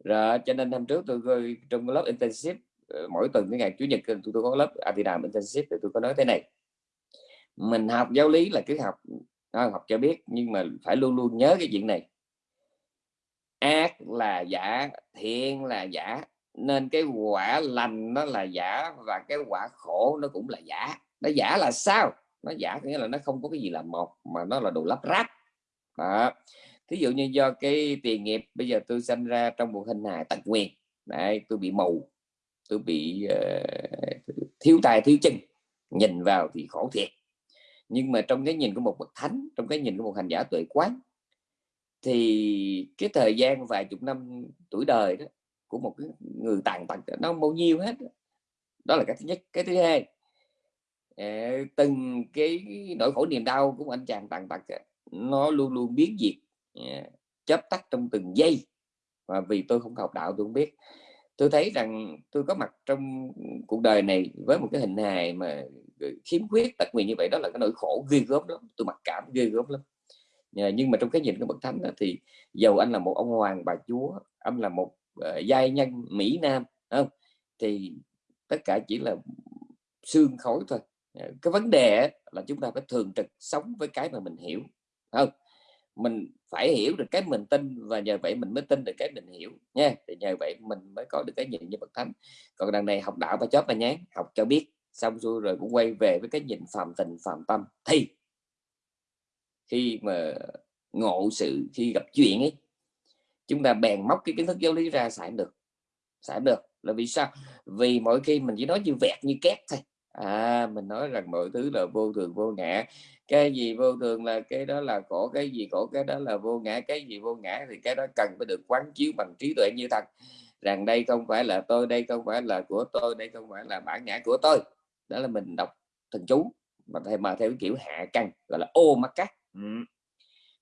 Rồi cho nên năm trước tôi trong lớp intensive ờ, mỗi tuần cái ngày chủ nhật tôi, tôi có lớp Atinam intensive thì tôi có nói thế này. Mình học giáo lý là cứ học à, học cho biết nhưng mà phải luôn luôn nhớ cái chuyện này. Ác là giả thiện là giả nên cái quả lành nó là giả và cái quả khổ nó cũng là giả nó giả là sao? Nó giả nghĩa là nó không có cái gì là một mà nó là đồ lắp ráp. Đó. Thí dụ như do cái tiền nghiệp bây giờ tôi sinh ra trong một hình hài tật nguyền. Đấy, tôi bị mù tôi bị uh, thiếu tài thiếu chân. Nhìn vào thì khổ thiệt. Nhưng mà trong cái nhìn của một bậc thánh trong cái nhìn của một hành giả tuệ quán thì cái thời gian vài chục năm tuổi đời đó của một cái người tàn tật nó bao nhiêu hết đó là cái thứ nhất. Cái thứ hai từng cái nỗi khổ niềm đau của anh chàng tàn tật nó luôn luôn biến diệt à, chớp tắt trong từng giây. Và vì tôi không học đạo tôi không biết. Tôi thấy rằng tôi có mặt trong cuộc đời này với một cái hình hài mà ừ, khiếm khuyết tật nguyền như vậy đó là cái nỗi khổ ghê gớm lắm. Tôi mặc cảm ghê gớm lắm. Ờ, nhưng mà trong cái nhìn của bậc thánh đó, thì dầu anh là một ông hoàng bà chúa anh là một uh, giai nhân mỹ nam không? Thì tất cả chỉ là xương khói thôi. Ờ, cái vấn đề là chúng ta phải thường trực sống với cái mà mình hiểu không? Mình phải hiểu được cái mình tin và nhờ vậy mình mới tin được cái mình hiểu nha. Thì nhờ vậy mình mới có được cái nhìn như bậc thánh. Còn đằng này học đạo và chót mà nhán, học cho biết xong xuôi rồi cũng quay về với cái nhìn phàm tình phàm tâm. Thì khi mà ngộ sự khi gặp chuyện ấy chúng ta bèn móc cái kiến thức giáo lý ra xài được xài được. Là vì sao? Vì mỗi khi mình chỉ nói như vẹt như két thôi à mình nói rằng mọi thứ là vô thường vô ngã. Cái gì vô thường là cái đó là khổ cái gì khổ cái đó là vô ngã cái gì vô ngã thì cái đó cần phải được quán chiếu bằng trí tuệ như thật. Rằng đây không phải là tôi đây không phải là của tôi đây không phải là bản ngã của tôi. Đó là mình đọc thần chú mà theo mà theo cái kiểu hạ căn gọi là ô mắt cắt ừ.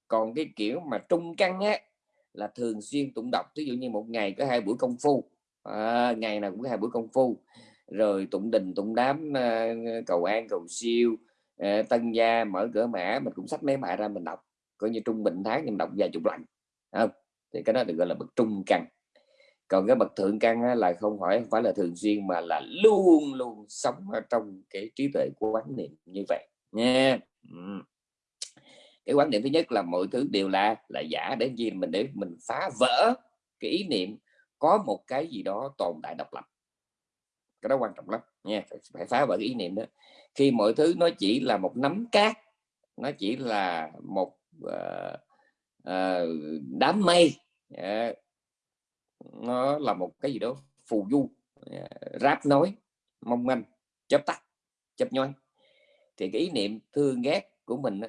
còn cái kiểu mà trung căn á là thường xuyên tụng đọc. Ví dụ như một ngày có hai buổi công phu. À, ngày nào cũng hai buổi công phu rồi tụng đình, tụng đám ờ, cầu an, cầu siêu ờ, tân gia, mở cửa mã, mình cũng sách mấy bài ra mình đọc. Coi như trung bình tháng mình đọc vài chục lần không? Thì cái đó được gọi là bậc trung căn. Còn cái bậc thượng căn là không phải không phải là thường xuyên mà là luôn luôn sống ở trong cái trí tuệ của quán niệm như vậy nha. Cái quán niệm thứ nhất là mọi thứ đều là là giả để gì? Mình để mình phá vỡ cái ý niệm có một cái gì đó tồn tại độc lập cái đó quan trọng lắm nha. Phải, phải phá vỡ cái ý niệm đó. Khi mọi thứ nó chỉ là một nắm cát nó chỉ là một uh, uh, đám mây uh, nó là một cái gì đó phù du uh, ráp nói mong manh chấp tắt chấp nhoi thì cái ý niệm thương ghét của mình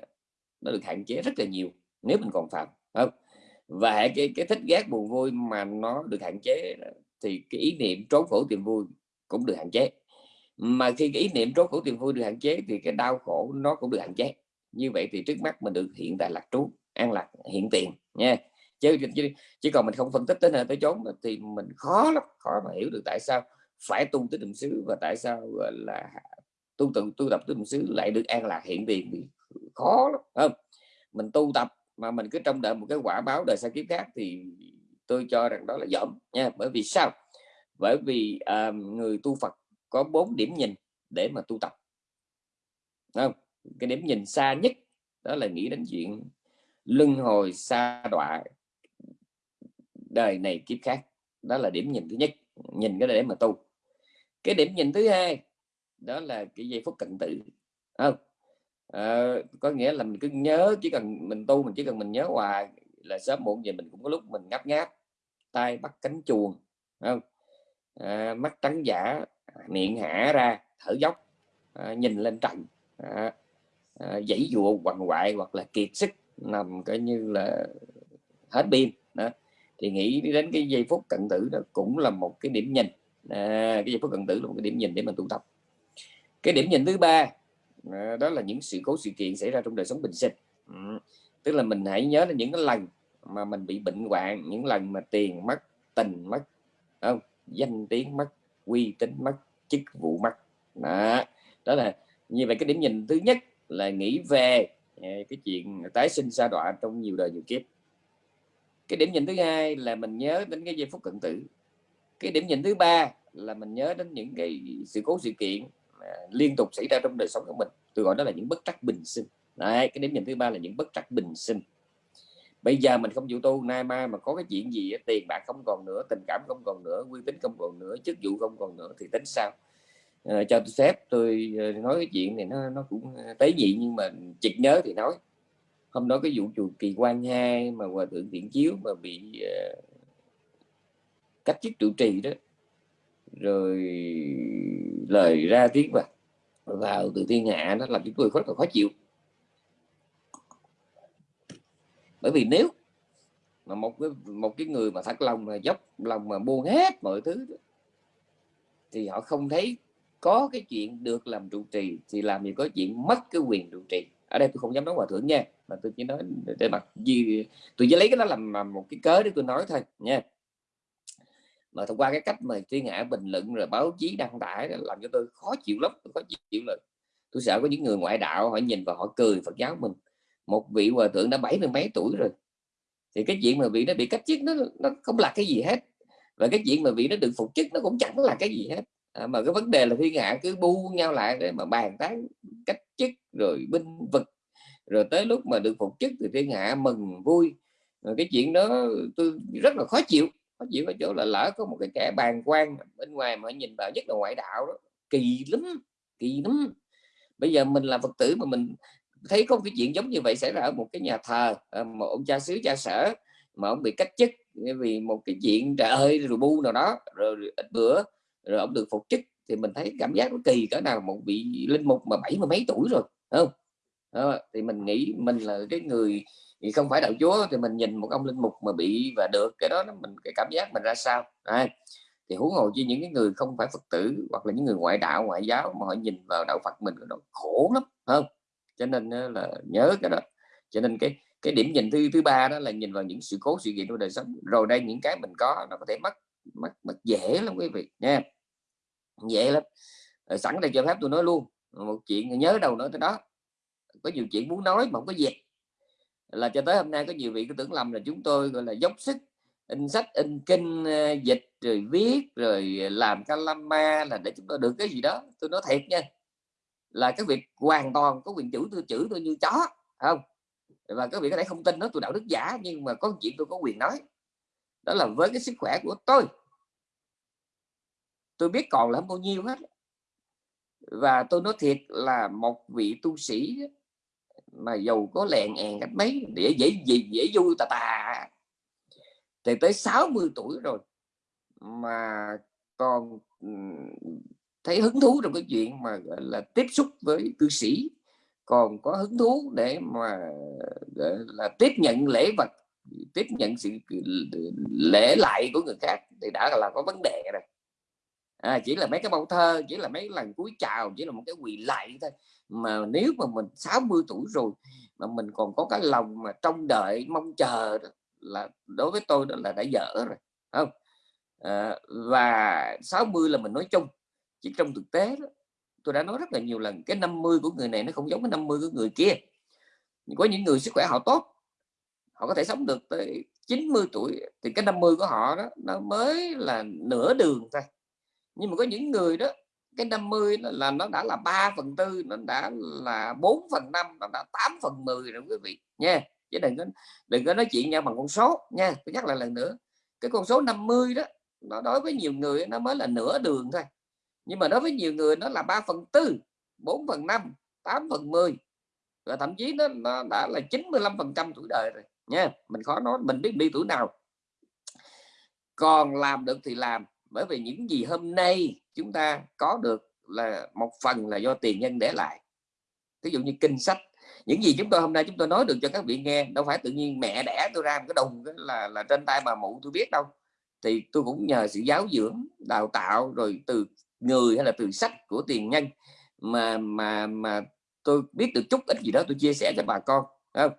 nó được hạn chế rất là nhiều nếu mình còn phạm không? Và cái cái thích ghét buồn vui mà nó được hạn chế thì cái ý niệm trốn khổ tìm vui cũng được hạn chế. Mà khi cái ý niệm trốn khổ tìm vui được hạn chế thì cái đau khổ nó cũng được hạn chế. Như vậy thì trước mắt mình được hiện tại lạc trú an lạc hiện tiền nha. Chứ, chứ chỉ còn mình không phân tích tới nơi tới chốn thì mình khó lắm khó mà hiểu được tại sao phải tu tới niệm xứ và tại sao gọi là tu tự tu tập tới niệm xứ lại được an lạc hiện tiền thì khó lắm không? Mình tu tập mà mình cứ trông đợi một cái quả báo đời sau kiếp khác thì tôi cho rằng đó là dởm nha. Bởi vì sao? Bởi vì à, người tu Phật có bốn điểm nhìn để mà tu tập. Không? Cái điểm nhìn xa nhất đó là nghĩ đến chuyện luân hồi xa đọa đời này kiếp khác. Đó là điểm nhìn thứ nhất nhìn cái để mà tu. Cái điểm nhìn thứ hai đó là cái giây phút cận tử. Không? À, có nghĩa là mình cứ nhớ chỉ cần mình tu mình chỉ cần mình nhớ hoài là sớm muộn gì mình cũng có lúc mình ngáp ngáp tay bắt cánh chuồng. Không? À, mắt trắng giả à, miệng hả ra thở dốc à, nhìn lên trần à, à, dãy dụa quằn quại hoặc là kiệt sức nằm coi như là hết pin đó. Thì nghĩ đến cái giây phút cận tử đó cũng là một cái điểm nhìn à, cái giây phút cận tử là một cái điểm nhìn để mình tụ tập. Cái điểm nhìn thứ ba à, đó là những sự cố sự kiện xảy ra trong đời sống bình sinh. Ừ. tức là mình hãy nhớ đến những cái lần mà mình bị bệnh hoạn những lần mà tiền mất tình mất không? Danh tiếng mất uy tín mất chức vụ mất đó, đó là như vậy cái điểm nhìn thứ nhất là nghĩ về à, cái chuyện tái sinh sa đọa trong nhiều đời nhiều kiếp. Cái điểm nhìn thứ hai là mình nhớ đến cái giây phút cận tử. Cái điểm nhìn thứ ba là mình nhớ đến những cái sự cố sự kiện liên tục xảy ra trong đời sống của mình. Tôi gọi đó là những bất trắc bình sinh. Đấy, cái điểm nhìn thứ ba là những bất trắc bình sinh bây giờ mình không chịu tu nay mai mà có cái chuyện gì tiền bạc không còn nữa tình cảm không còn nữa uy tín không còn nữa chức vụ không còn nữa thì tính sao? À, cho tôi phép tôi ờ, nói cái chuyện này nó nó cũng ờ, tế nhị nhưng mà chịt nhớ thì nói. Hôm đó cái vụ chùa kỳ quan hai mà hòa thượng tiện chiếu mà bị uh, cách chức trụ trì đó rồi lời ra tiếng vào vào từ thiên hạ nó làm chúng tôi rất là khó chịu. Bởi vì nếu mà một cái một cái người mà thật lòng mà dốc lòng mà buông hết mọi thứ thì họ không thấy có cái chuyện được làm trụ trì, thì làm gì có chuyện mất cái quyền trụ trì. Ở đây tôi không dám nói hòa thượng nha, mà tôi chỉ nói để mặt gì tôi chỉ lấy cái đó làm một cái cớ để tôi nói thôi nha. Mà thông qua cái cách mà thiên hạ bình luận, rồi báo chí đăng tải làm cho tôi khó chịu lắm, tôi khó chịu lắm. Tôi sợ có những người ngoại đạo họ nhìn và họ cười Phật giáo mình một vị hòa thượng đã bảy mươi mấy tuổi rồi. Thì cái chuyện mà vị nó bị cách chức nó nó không là cái gì hết. Và cái chuyện mà vị nó được phục chức nó cũng chẳng là cái gì hết. À, mà cái vấn đề là thiên hạ cứ bu nhau lại để mà bàn tán cách chức rồi binh vực. Rồi tới lúc mà được phục chức thì thiên hạ mừng vui. Rồi cái chuyện đó tôi rất là khó chịu. Khó chịu ở chỗ là lỡ có một cái kẻ bàn quan bên ngoài mà nhìn vào nhất là ngoại đạo đó kỳ lắm kỳ lắm. Bây giờ mình là phật tử mà mình thấy có cái chuyện giống như vậy xảy ra ở một cái nhà thờ ờ, một ông cha xứ cha sở mà ông bị cách chức vì một cái chuyện trời ơi rồi bu nào đó rồi ít bữa rồi ông được phục chức thì mình thấy cảm giác nó kỳ cỡ nào một vị linh mục mà bảy mươi mấy tuổi rồi không? Đó, thì mình nghĩ mình là cái người thì không phải đạo chúa thì mình nhìn một ông linh mục mà bị và được cái đó mình cái cảm giác mình ra sao? À, thì huống hồ chi những cái người không phải phật tử hoặc là những người ngoại đạo ngoại giáo mà họ nhìn vào đạo phật mình nó khổ lắm không? Cho nên là nhớ cái đó. Cho nên cái cái điểm nhìn thứ thứ ba đó là nhìn vào những sự cố, sự kiện trong đời sống. Rồi đây những cái mình có nó có thể mất mất mất dễ lắm quý vị nha. Dễ lắm. Sẵn đây cho phép tôi nói luôn, một chuyện nhớ đâu nói tới đó. Có nhiều chuyện muốn nói mà không có dịp. Là cho tới hôm nay có nhiều vị cứ tưởng lầm là chúng tôi, gọi là, dốc sức, in sách, in kinh ờ, dịch, rồi viết, rồi làm calama là để chúng tôi được cái gì đó. Tôi nói thiệt nha là cái việc hoàn toàn có quyền chữ tôi chữ tôi như chó không? Và các vị có thể không tin nó tôi đạo đức giả, nhưng mà có chuyện tôi có quyền nói. Đó là với cái sức khỏe của tôi. Tôi biết còn là bao nhiêu hết. Và tôi nói thiệt là một vị tu sĩ mà giàu có lèn èn cách mấy, để dễ dễ dễ vui tà tà. Thì tới 60 tuổi rồi mà còn thấy hứng thú trong cái chuyện mà gọi là tiếp xúc với cư sĩ còn có hứng thú để mà là tiếp nhận lễ vật tiếp nhận sự lễ lại của người khác thì đã là có vấn đề rồi. À, chỉ là mấy cái câu thơ chỉ là mấy lần cúi chào chỉ là một cái quỳ lại thôi. Mà nếu mà mình 60 tuổi rồi mà mình còn có cái lòng mà trông đợi mong chờ đó, là đối với tôi đó là đã dở rồi không? À, và 60 là mình nói chung chỉ trong thực tế đó, tôi đã nói rất là nhiều lần cái 50 của người này nó không giống cái 50 của người kia. Có những người sức khỏe họ tốt họ có thể sống được tới 90 tuổi thì cái 50 của họ đó nó mới là nửa đường thôi. Nhưng mà có những người đó cái 50 là, là nó đã là 3 phần tư nó đã là 4 phần 5 nó đã 8 phần 10 rồi quý vị nha. Chứ đừng có đừng có nói chuyện nhau bằng con số nha. Tôi nhắc lại lần nữa cái con số 50 đó nó đối với nhiều người nó mới là nửa đường thôi nhưng mà đối với nhiều người nó là 3 phần tư 4 phần 5 8 phần 10 và thậm chí nó, nó đã là 95 phần trăm tuổi đời rồi nha. Mình khó nói mình biết đi tuổi nào. Còn làm được thì làm bởi vì những gì hôm nay chúng ta có được là một phần là do tiền nhân để lại. Ví dụ như kinh sách những gì chúng tôi hôm nay chúng tôi nói được cho các vị nghe đâu phải tự nhiên mẹ đẻ tôi ra một cái đồng là là trên tay bà mụ tôi biết đâu. Thì tôi cũng nhờ sự giáo dưỡng đào tạo rồi từ người hay là từ sách của tiền nhân mà mà mà tôi biết được chút ít gì đó tôi chia sẻ cho bà con không?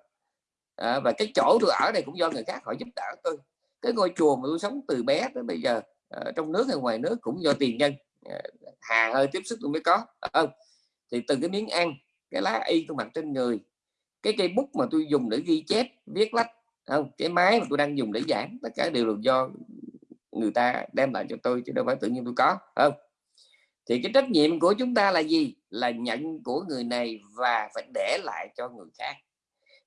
À, và cái chỗ tôi ở đây cũng do người khác họ giúp đỡ tôi. Cái ngôi chùa mà tôi sống từ bé tới bây giờ ở trong nước hay ngoài nước cũng do tiền nhân ờ, hà hơi tiếp xúc tôi mới có không? Thì từ cái miếng ăn cái lá y tôi mặc trên người cái cây bút mà tôi dùng để ghi chép viết lách không? Cái máy mà tôi đang dùng để giảng tất cả đều là do người ta đem lại cho tôi chứ đâu phải tự nhiên tôi có không? Thì cái trách nhiệm của chúng ta là gì? Là nhận của người này và phải để lại cho người khác.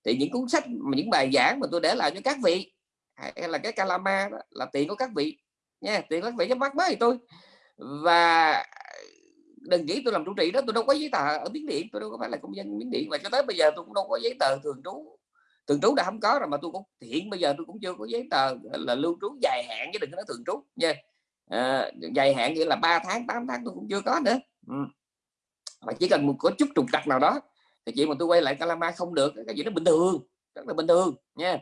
Thì những cuốn sách, những bài giảng mà tôi để lại cho các vị, hay là cái calama đó, là tiền của các vị. Nha, tiền các vị cho bắt mới tôi. Và đừng nghĩ tôi làm trụ trì đó, tôi đâu có giấy tờ ở miến điện, tôi đâu có phải là công dân miến điện. Và cho tới bây giờ tôi cũng đâu có giấy tờ thường trú. Thường trú đã không có rồi mà tôi cũng hiện bây giờ tôi cũng chưa có giấy tờ là lưu trú dài hạn chứ đừng có nói thường trú. Nha à, dài hạn nghĩa là 3 tháng 8 tháng tôi cũng chưa có nữa. Ừ. mà chỉ cần một có chút trục trặc nào đó thì chuyện mà tôi quay lại Calama không được cái gì nó bình thường rất là bình thường nha.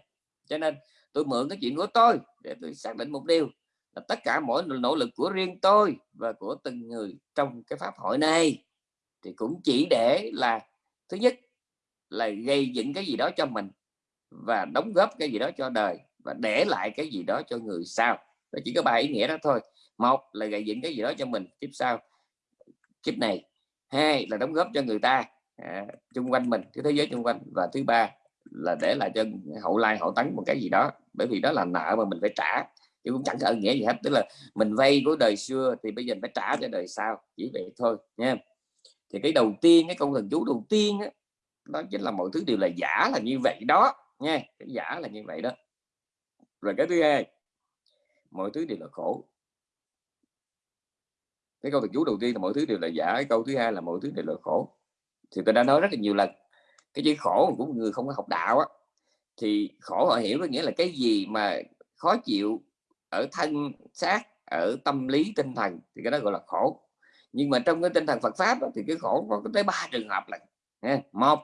Cho nên tôi mượn cái chuyện của tôi để tôi xác định một điều là tất cả mỗi nỗ lực của riêng tôi và của từng người trong cái pháp hội này thì cũng chỉ để là thứ nhất là gây dựng cái gì đó cho mình và đóng góp cái gì đó cho đời và để lại cái gì đó cho người sau. Và chỉ có ba ý nghĩa đó thôi một là gây dựng cái gì đó cho mình tiếp sau. Kiếp này. Hai là đóng góp cho người ta à, chung quanh mình cái thế giới chung quanh. Và thứ ba là để lại cho hậu lai hậu tấn một cái gì đó. Bởi vì đó là nợ mà mình phải trả. Chứ cũng chẳng có nghĩa gì hết. Tức là mình vay của đời xưa thì bây giờ phải trả cho đời sau. Chỉ vậy thôi nha. Thì cái đầu tiên cái công thần chú đầu tiên á, đó chính là mọi thứ đều là giả là như vậy đó nha. Cái giả là như vậy đó. Rồi cái thứ hai mọi thứ đều là khổ cái câu thực chú đầu tiên là mọi thứ đều là giả cái câu thứ hai là mọi thứ đều là khổ. Thì tôi đã nói rất là nhiều lần cái chữ khổ của người không có học đạo á thì khổ họ hiểu có nghĩa là cái gì mà khó chịu ở thân xác ở tâm lý tinh thần thì cái đó gọi là khổ. Nhưng mà trong cái tinh thần Phật pháp đó, thì cái khổ có tới ba trường hợp là một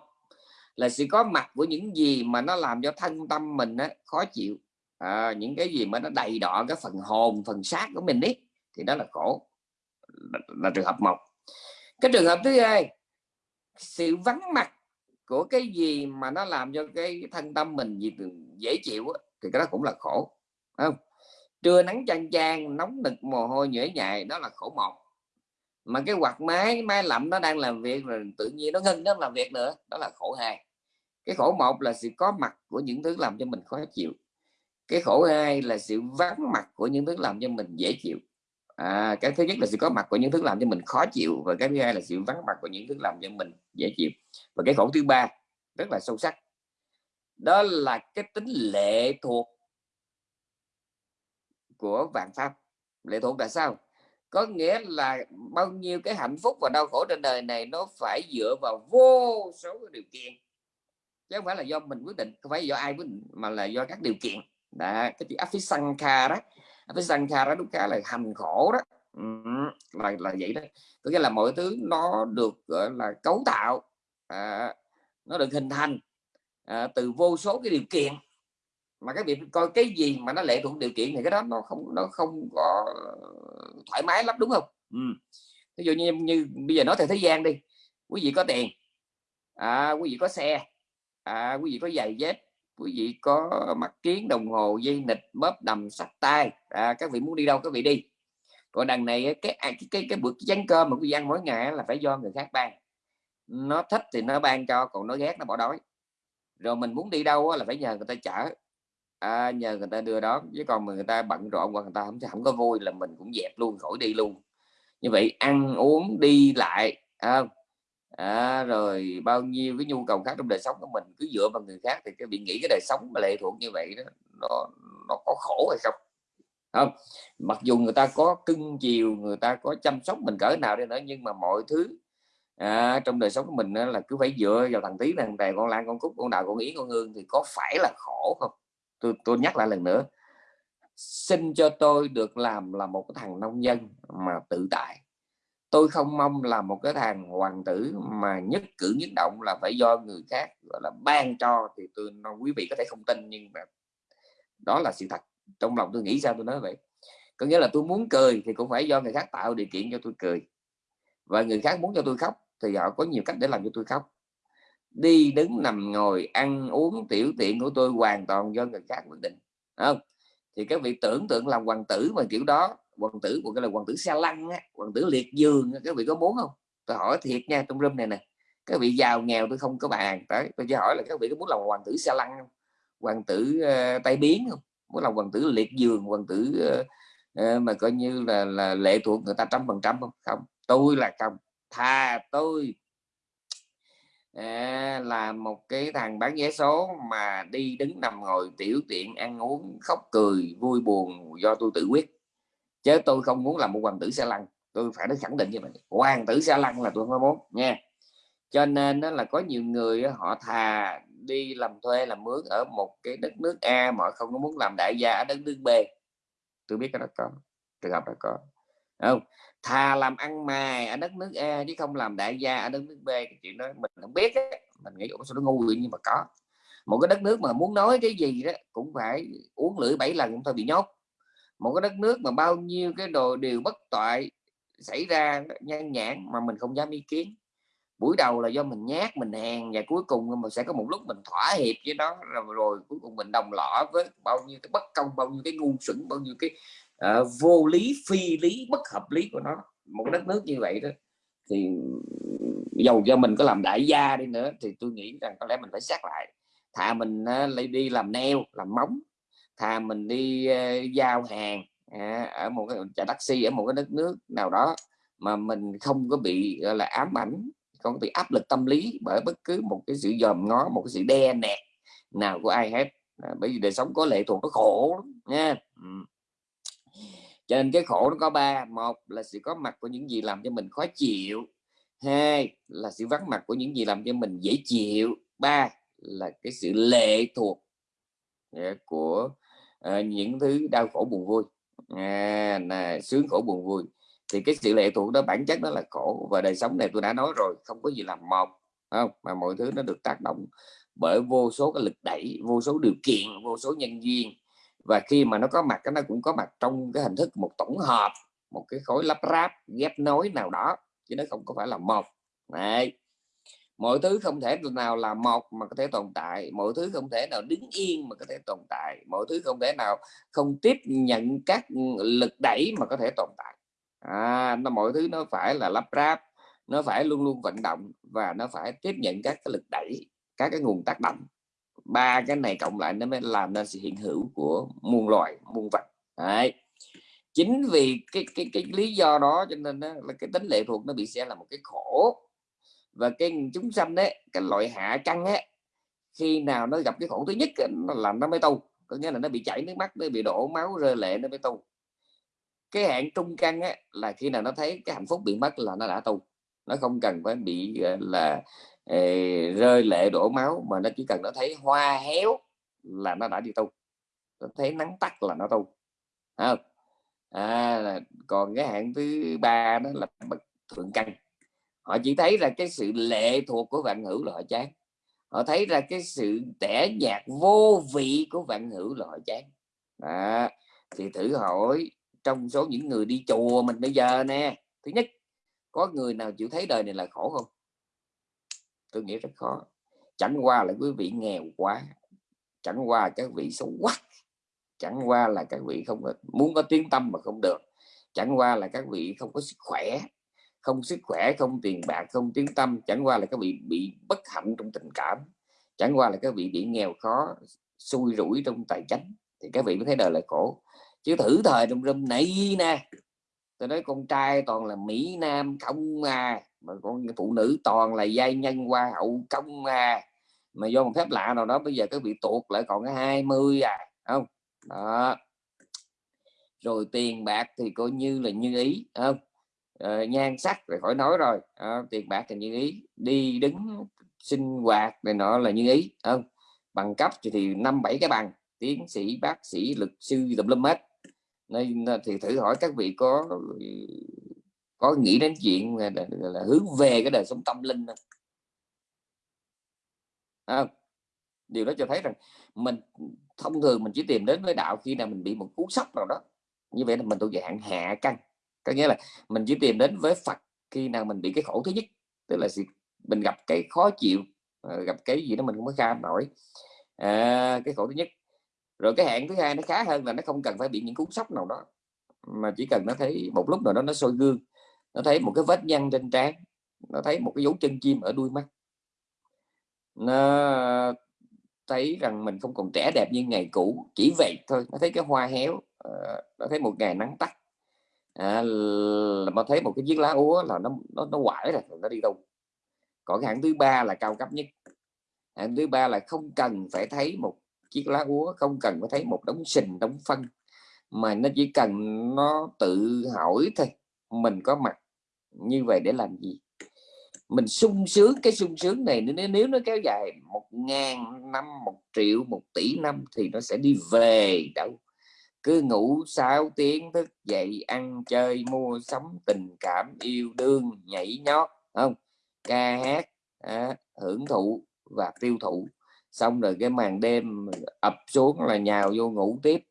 là sự có mặt của những gì mà nó làm cho thân tâm mình á, khó chịu. À, những cái gì mà nó đầy đọ cái phần hồn phần xác của mình ấy thì đó là khổ là, trường hợp một. Cái trường hợp thứ hai sự vắng mặt của cái gì mà nó làm cho cái thân tâm mình gì dễ chịu á, thì cái đó cũng là khổ không? Trưa nắng chang chang nóng nực mồ hôi nhễ nhại đó là khổ một. Mà cái quạt máy máy lạnh nó đang làm việc rồi tự nhiên nó ngưng nó làm việc nữa đó là khổ hai. Cái khổ một là sự có mặt của những thứ làm cho mình khó chịu. Cái khổ hai là sự vắng mặt của những thứ làm cho mình dễ chịu à, cái thứ nhất là sự có mặt của những thứ làm cho mình khó chịu và cái thứ hai là sự vắng mặt của những thứ làm cho mình dễ chịu. Và cái khổ thứ ba rất là sâu sắc đó là cái tính lệ thuộc của vạn pháp. Lệ thuộc là sao? Có nghĩa là bao nhiêu cái hạnh phúc và đau khổ trên đời này nó phải dựa vào vô số cái điều kiện. Chứ không phải là do mình quyết định không phải do ai quyết định mà là do các điều kiện. Đó cái chữ afisankara đó sankhara đúng khá là hành khổ đó. Ừ, là là vậy đó. Có nghĩa là mọi thứ nó được gọi là cấu tạo à, nó được hình thành à, từ vô số cái điều kiện. Mà cái việc coi cái gì mà nó lệ thuộc điều kiện thì cái đó nó không nó không có thoải mái lắm đúng không? Ừ. ví dụ như như bây giờ nói theo thế gian đi. Quý vị có tiền à, quý vị có xe à, quý vị có giày dép quý vị có mắt kiến đồng hồ dây nịch bóp đầm sắt tay. À, các vị muốn đi đâu các vị đi. Còn đằng này cái cái cái, cái bữa chén cơm mà quý vị ăn mỗi ngày là phải do người khác ban. Nó thích thì nó ban cho còn nó ghét nó bỏ đói. Rồi mình muốn đi đâu là phải nhờ người ta chở. À, nhờ người ta đưa đó chứ còn mà người ta bận rộn hoặc người ta không không có vui là mình cũng dẹp luôn khỏi đi luôn. Như vậy ăn uống đi lại không? à, À, rồi bao nhiêu cái nhu cầu khác trong đời sống của mình cứ dựa vào người khác thì cái bị nghĩ cái đời sống mà lệ thuộc như vậy đó nó nó có khổ hay không? Không mặc dù người ta có cưng chiều người ta có chăm sóc mình cỡ nào đi nữa nhưng mà mọi thứ à, trong đời sống của mình là cứ phải dựa vào thằng tí thằng tè con lan con cúc con đào con yến con hương thì có phải là khổ không? Tôi tôi nhắc lại lần nữa xin cho tôi được làm là một cái thằng nông dân mà tự tại tôi không mong là một cái thằng hoàng tử mà nhất cử nhất động là phải do người khác, gọi là, ban cho thì tôi quý vị có thể không tin, nhưng mà đó là sự thật. Trong lòng tôi nghĩ sao tôi nói vậy? Có nghĩa là tôi muốn cười thì cũng phải do người khác tạo điều kiện cho tôi cười. Và người khác muốn cho tôi khóc thì họ có nhiều cách để làm cho tôi khóc. Đi đứng nằm ngồi ăn uống tiểu tiện của tôi hoàn toàn do người khác quyết định không? Thì các vị tưởng tượng làm hoàng tử mà kiểu đó hoàng tử của cái là hoàng tử xe lăn á, hoàng tử liệt dương các vị có muốn không? Tôi hỏi thiệt nha trong room này nè các vị giàu nghèo tôi không có bàn. Tới tôi chỉ hỏi là các vị có muốn làm hoàng tử xe lăn không? Hoàng tử ờ, uh, tay biến không? Muốn làm hoàng tử liệt giường hoàng tử uh, uh, mà coi như là là lệ thuộc người ta trăm phần trăm không? Không tôi là không. Thà tôi. À, là một cái thằng bán vé số mà đi đứng nằm ngồi tiểu tiện ăn uống khóc cười vui buồn do tôi tự quyết chứ tôi không muốn làm một hoàng tử xe lăn tôi phải nói khẳng định như vậy. Hoàng tử xe lăn là tôi không muốn, nha. Cho nên đó là có nhiều người họ thà đi làm thuê, làm mướn ở một cái đất nước A mà không có muốn làm đại gia ở đất nước B. Tôi biết cái đó có trường hợp đó có. Không? Thà làm ăn mài ở đất nước A chứ không làm đại gia ở đất nước B. Cái chuyện đó mình không biết ấy. mình nghĩ sao nó ngu vậy nhưng mà có. Một cái đất nước mà muốn nói cái gì đó cũng phải uống lưỡi bảy lần chúng thôi bị nhốt một cái đất nước mà bao nhiêu cái đồ điều bất toại xảy ra nhan nhãn mà mình không dám ý kiến. Buổi đầu là do mình nhát mình hèn và cuối cùng mình sẽ có một lúc mình thỏa hiệp với nó rồi, rồi cuối cùng mình đồng lõa với bao nhiêu cái bất công bao nhiêu cái ngu xuẩn bao nhiêu cái uh, vô lý phi lý bất hợp lý của nó. Một đất nước như vậy đó thì dầu cho mình có làm đại gia đi nữa thì tôi nghĩ rằng có lẽ mình phải xét lại. Thà mình uh, lấy đi làm neo làm móng thà mình đi uh, giao hàng à, ở một cái chạy taxi ở một cái đất nước nào đó mà mình không có bị gọi là ám ảnh không có bị áp lực tâm lý bởi bất cứ một cái sự dòm ngó một cái sự đe nẹt nào của ai hết. À, bởi vì đời sống có lệ thuộc nó khổ lắm nha. Ừ cho nên cái khổ nó có ba một là sự có mặt của những gì làm cho mình khó chịu hai là sự vắng mặt của những gì làm cho mình dễ chịu ba là cái sự lệ thuộc ờ, của à, những thứ đau khổ buồn vui. À, là sướng khổ buồn vui. Thì cái sự lệ thuộc đó bản chất nó là khổ và đời sống này tôi đã nói rồi không có gì làm một không? Mà mọi thứ nó được tác động bởi vô số cái lực đẩy vô số điều kiện vô số nhân duyên. Và khi mà nó có mặt nó cũng có mặt trong cái hình thức một tổng hợp một cái khối lắp ráp ghép nối nào đó chứ nó không có phải là một. Đấy mọi thứ không thể nào là một mà có thể tồn tại mọi thứ không thể nào đứng yên mà có thể tồn tại mọi thứ không thể nào không tiếp nhận các lực đẩy mà có thể tồn tại. À, nó mọi thứ nó phải là lắp ráp nó phải luôn luôn vận động và nó phải tiếp nhận các cái lực đẩy các cái nguồn tác động. Ba cái này cộng lại nó mới làm nên sự hiện hữu của muôn loài muôn vật. Đấy. chính vì cái cái cái lý do đó cho nên đó, là cái tính lệ thuộc nó bị sẽ là một cái khổ và cái chúng sanh đấy cái loại hạ căn ấy khi nào nó gặp cái khổ thứ nhất nó làm nó mới tu. Có nghĩa là nó bị chảy nước mắt nó bị đổ máu rơi lệ nó mới tu. Cái hạn trung căn ấy, là khi nào nó thấy cái hạnh phúc bị mất là nó đã tu. Nó không cần phải bị là ê, rơi lệ đổ máu mà nó chỉ cần nó thấy hoa héo là nó đã đi tu. Nó thấy nắng tắt là nó tu. Không? À, còn cái hạn thứ ba đó là bất thượng căn họ chỉ thấy là cái sự lệ thuộc của vạn hữu là họ chán. Họ thấy ra cái sự tẻ nhạt vô vị của vạn hữu là họ chán. À, thì thử hỏi trong số những người đi chùa mình bây giờ nè thứ nhất có người nào chịu thấy đời này là khổ không? Tôi nghĩ rất khó. Chẳng qua là quý vị nghèo quá chẳng qua các vị xấu quá chẳng qua là các vị không muốn có tiếng tâm mà không được chẳng qua là các vị không có sức khỏe không sức khỏe, không tiền bạc, không tiếng tâm, chẳng qua là các vị bị bất hạnh trong tình cảm, chẳng qua là các vị bị nghèo khó, xui rủi trong tài chính thì các vị mới thấy đời là khổ. Chứ thử thời trong râm này nè, tôi nói con trai toàn là mỹ nam không à mà con phụ nữ toàn là giai nhân hoa hậu công à. Mà do một phép lạ nào đó, bây giờ các vị tuột lại còn cái 20 à không? Đó. Rồi tiền bạc thì coi như là như ý, không? Ờ, nhan sắc rồi khỏi nói rồi. À, tiền bạc thì như ý đi đứng sinh hoạt này nọ là như ý không? Bằng cấp thì, thì năm bảy cái bằng tiến sĩ bác sĩ luật sư tùm lum hết. Nên thì thử hỏi các vị có có nghĩ đến chuyện là, là, là hướng về cái đời sống tâm linh không? À, điều đó cho thấy rằng mình thông thường mình chỉ tìm đến với đạo khi nào mình bị một cú sốc nào đó. Như vậy là mình thuộc dạng hạ căn có nghĩa là mình chỉ tìm đến với Phật khi nào mình bị cái khổ thứ nhất tức là mình gặp cái khó chịu ờ, gặp cái gì đó mình không có kham nổi. À, cái khổ thứ nhất. Rồi cái hạn thứ hai nó khá hơn là nó không cần phải bị những cú sốc nào đó mà chỉ cần nó thấy một lúc nào đó nó soi gương nó thấy một cái vết nhăn trên trán nó thấy một cái dấu chân chim ở đuôi mắt. Nó thấy rằng mình không còn trẻ đẹp như ngày cũ chỉ vậy thôi nó thấy cái hoa héo ờ, nó thấy một ngày nắng tắt à, là mà thấy một cái chiếc lá úa là nó nó nó quải rồi nó đi đâu? Còn hạng thứ ba là cao cấp nhất. Hạng thứ ba là không cần phải thấy một chiếc lá úa không cần phải thấy một đống sình đống phân mà nó chỉ cần nó tự hỏi thôi mình có mặt như vậy để làm gì? Mình sung sướng cái sung sướng này nếu, nếu nó kéo dài một ngàn năm một triệu một tỷ năm thì nó sẽ đi về đâu? Cứ ngủ 6 tiếng thức dậy ăn chơi mua sắm tình cảm yêu đương nhảy nhót không? Ca hát à, hưởng thụ và tiêu thụ. Xong rồi cái màn đêm ập xuống là nhào vô ngủ tiếp.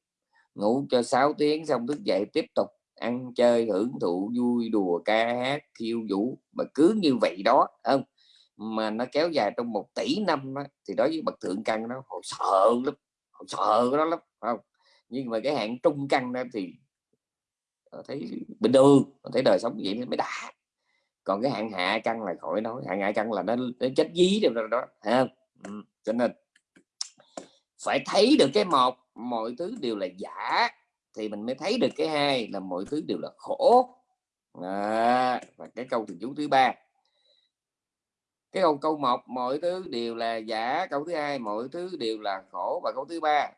Ngủ cho 6 tiếng xong thức dậy tiếp tục ăn chơi hưởng thụ vui đùa ca hát khiêu vũ. Mà cứ như vậy đó không? Mà nó kéo dài trong một tỷ năm đó, thì đối với bậc thượng căn nó họ sợ lắm họ sợ đó lắm không? Nhưng mà cái hạng trung căn đó thì ờ, thấy bình thường thấy đời sống vậy mới đã. Còn cái hạng hạ căn là khỏi nói hạng hạ căn là nó, nó chết dí được rồi đó ha ừ. cho nên phải thấy được cái một mọi thứ đều là giả thì mình mới thấy được cái hai là mọi thứ đều là khổ. À, và cái câu từ chú thứ ba. Cái câu câu một mọi thứ đều là giả câu thứ hai mọi thứ đều là khổ và câu thứ ba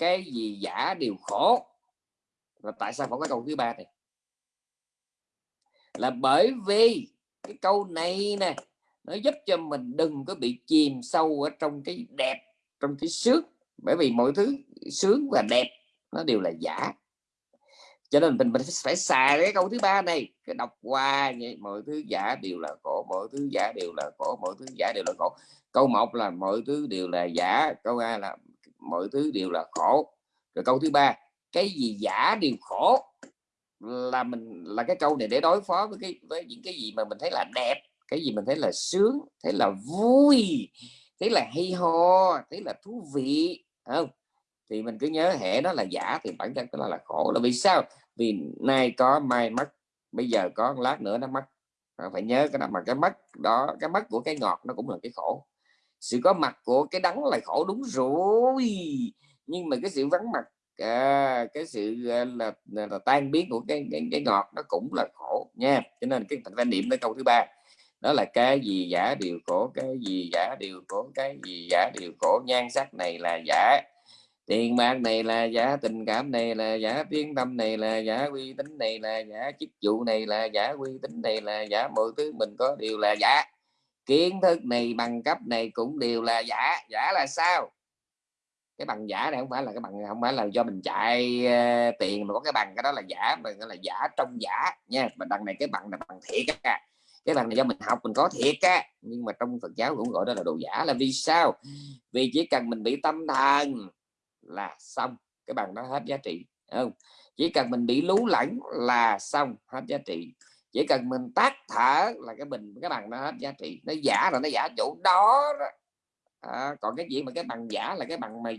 cái gì giả đều khổ. Và tại sao phải có câu thứ ba này? Là bởi vì cái câu này nè, nó giúp cho mình đừng có bị chìm sâu ở trong cái đẹp, trong cái sướng. Bởi vì mọi thứ sướng và đẹp, nó đều là giả. Cho nên mình mình phải xài cái câu thứ ba này, cái đọc qua vậy, mọi thứ giả đều là khổ, mọi thứ giả đều là khổ, mọi thứ giả đều là khổ. Câu một là mọi thứ đều là giả, câu hai là mọi thứ đều là khổ. Rồi câu thứ ba, cái gì giả đều khổ? Là mình, là cái câu này để đối phó với cái, với những cái gì mà mình thấy là đẹp, cái gì mình thấy là sướng, thấy là vui, thấy là hay ho, thấy là thú vị không? Thì mình cứ nhớ hệ đó là giả thì bản thân đó là khổ. Là vì sao? Vì nay có, mai mất, bây giờ có, lát nữa nó mất. Phải nhớ cái nào mà cái mất đó, cái mất của cái ngọt nó cũng là cái khổ sự có mặt của cái đắng là khổ đúng rồi. Nhưng mà cái sự vắng mặt à, cái sự à, là, là, là tan biến của cái, cái cái ngọt nó cũng là khổ nha. Cho nên cái thành quan niệm tới câu thứ ba đó là cái gì giả điều khổ cái gì giả điều khổ cái gì giả điều khổ. Nhan sắc này là giả tiền bạc này là giả tình cảm này là giả tiếng tâm này là giả uy tín này là giả chức vụ này là giả uy tín này là giả. Mọi thứ mình có đều là giả kiến thức này bằng cấp này cũng đều là giả giả là sao? Cái bằng giả này không phải là cái bằng không phải là do mình chạy uh, tiền mà có cái bằng cái đó là giả mình là giả trong giả nha. Mà đằng này cái bằng là bằng thiệt á cái bằng này do mình học mình có thiệt á. Nhưng mà trong Phật giáo cũng gọi đó là đồ giả là vì sao? Vì chỉ cần mình bị tâm thần là xong cái bằng đó hết giá trị không? Chỉ cần mình bị lú lẫn là xong hết giá trị chỉ cần mình tắt thở là cái bình cái bằng nó hết giá trị. Nó giả là nó giả chỗ đó, đó. À, còn cái gì mà cái bằng giả là cái bằng mà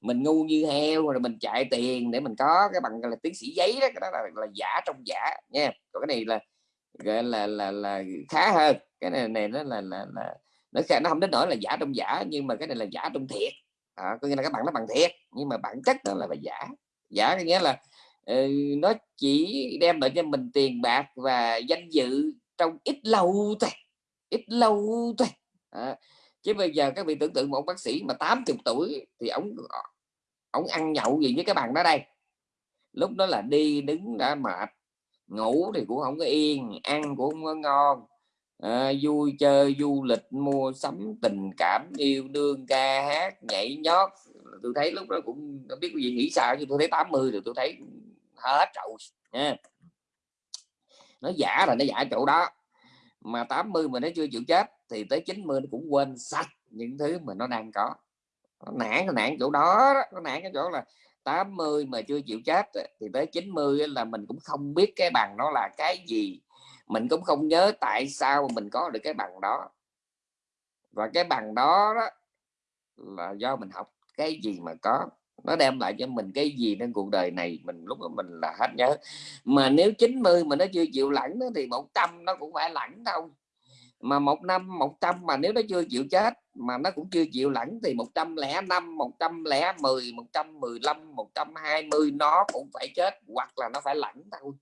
mình ngu như heo rồi mình chạy tiền để mình có cái bằng là tiến sĩ giấy đó cái đó là, là giả trong giả nha. Còn cái này là gọi là là là khá hơn. Cái này này nó là là, là nó nó không đến nỗi là giả trong giả nhưng mà cái này là giả trong thiệt. À, có nghĩa là các bạn nó bằng thiệt nhưng mà bản chất đó là là giả. Giả có nghĩa là Ừ, nó chỉ đem lại cho mình tiền bạc và danh dự trong ít lâu thôi ít lâu thôi. À, chứ bây giờ các vị tưởng tượng một bác sĩ mà 80 tuổi thì ông ông ăn nhậu gì với các bạn đó đây. Lúc đó là đi đứng đã mệt ngủ thì cũng không có yên ăn cũng không có ngon. À, vui chơi du lịch mua sắm tình cảm yêu đương ca hát nhảy nhót. Tôi thấy lúc đó cũng không biết cái gì nghĩ sao chứ tôi thấy 80 rồi tôi thấy hết rồi nha. Nó giả là nó giả chỗ đó. Mà 80 mà nó chưa chịu chết thì tới 90 nó cũng quên sạch những thứ mà nó đang có. Nó nản nó nản chỗ đó, đó. Nó nản cái chỗ là 80 mà chưa chịu chết thì tới 90 là mình cũng không biết cái bằng nó là cái gì. Mình cũng không nhớ tại sao mình có được cái bằng đó. Và cái bằng đó, đó là do mình học cái gì mà có nó đem lại cho mình cái gì trên cuộc đời này mình lúc đó mình là hết nhớ. Mà nếu 90 mà nó chưa chịu lẳng đó, thì 100 nó cũng phải lẳng đâu mà một năm 100 mà nếu nó chưa chịu chết mà nó cũng chưa chịu lẳng thì 105 110 115 120 nó cũng phải chết hoặc là nó phải lẳng thôi.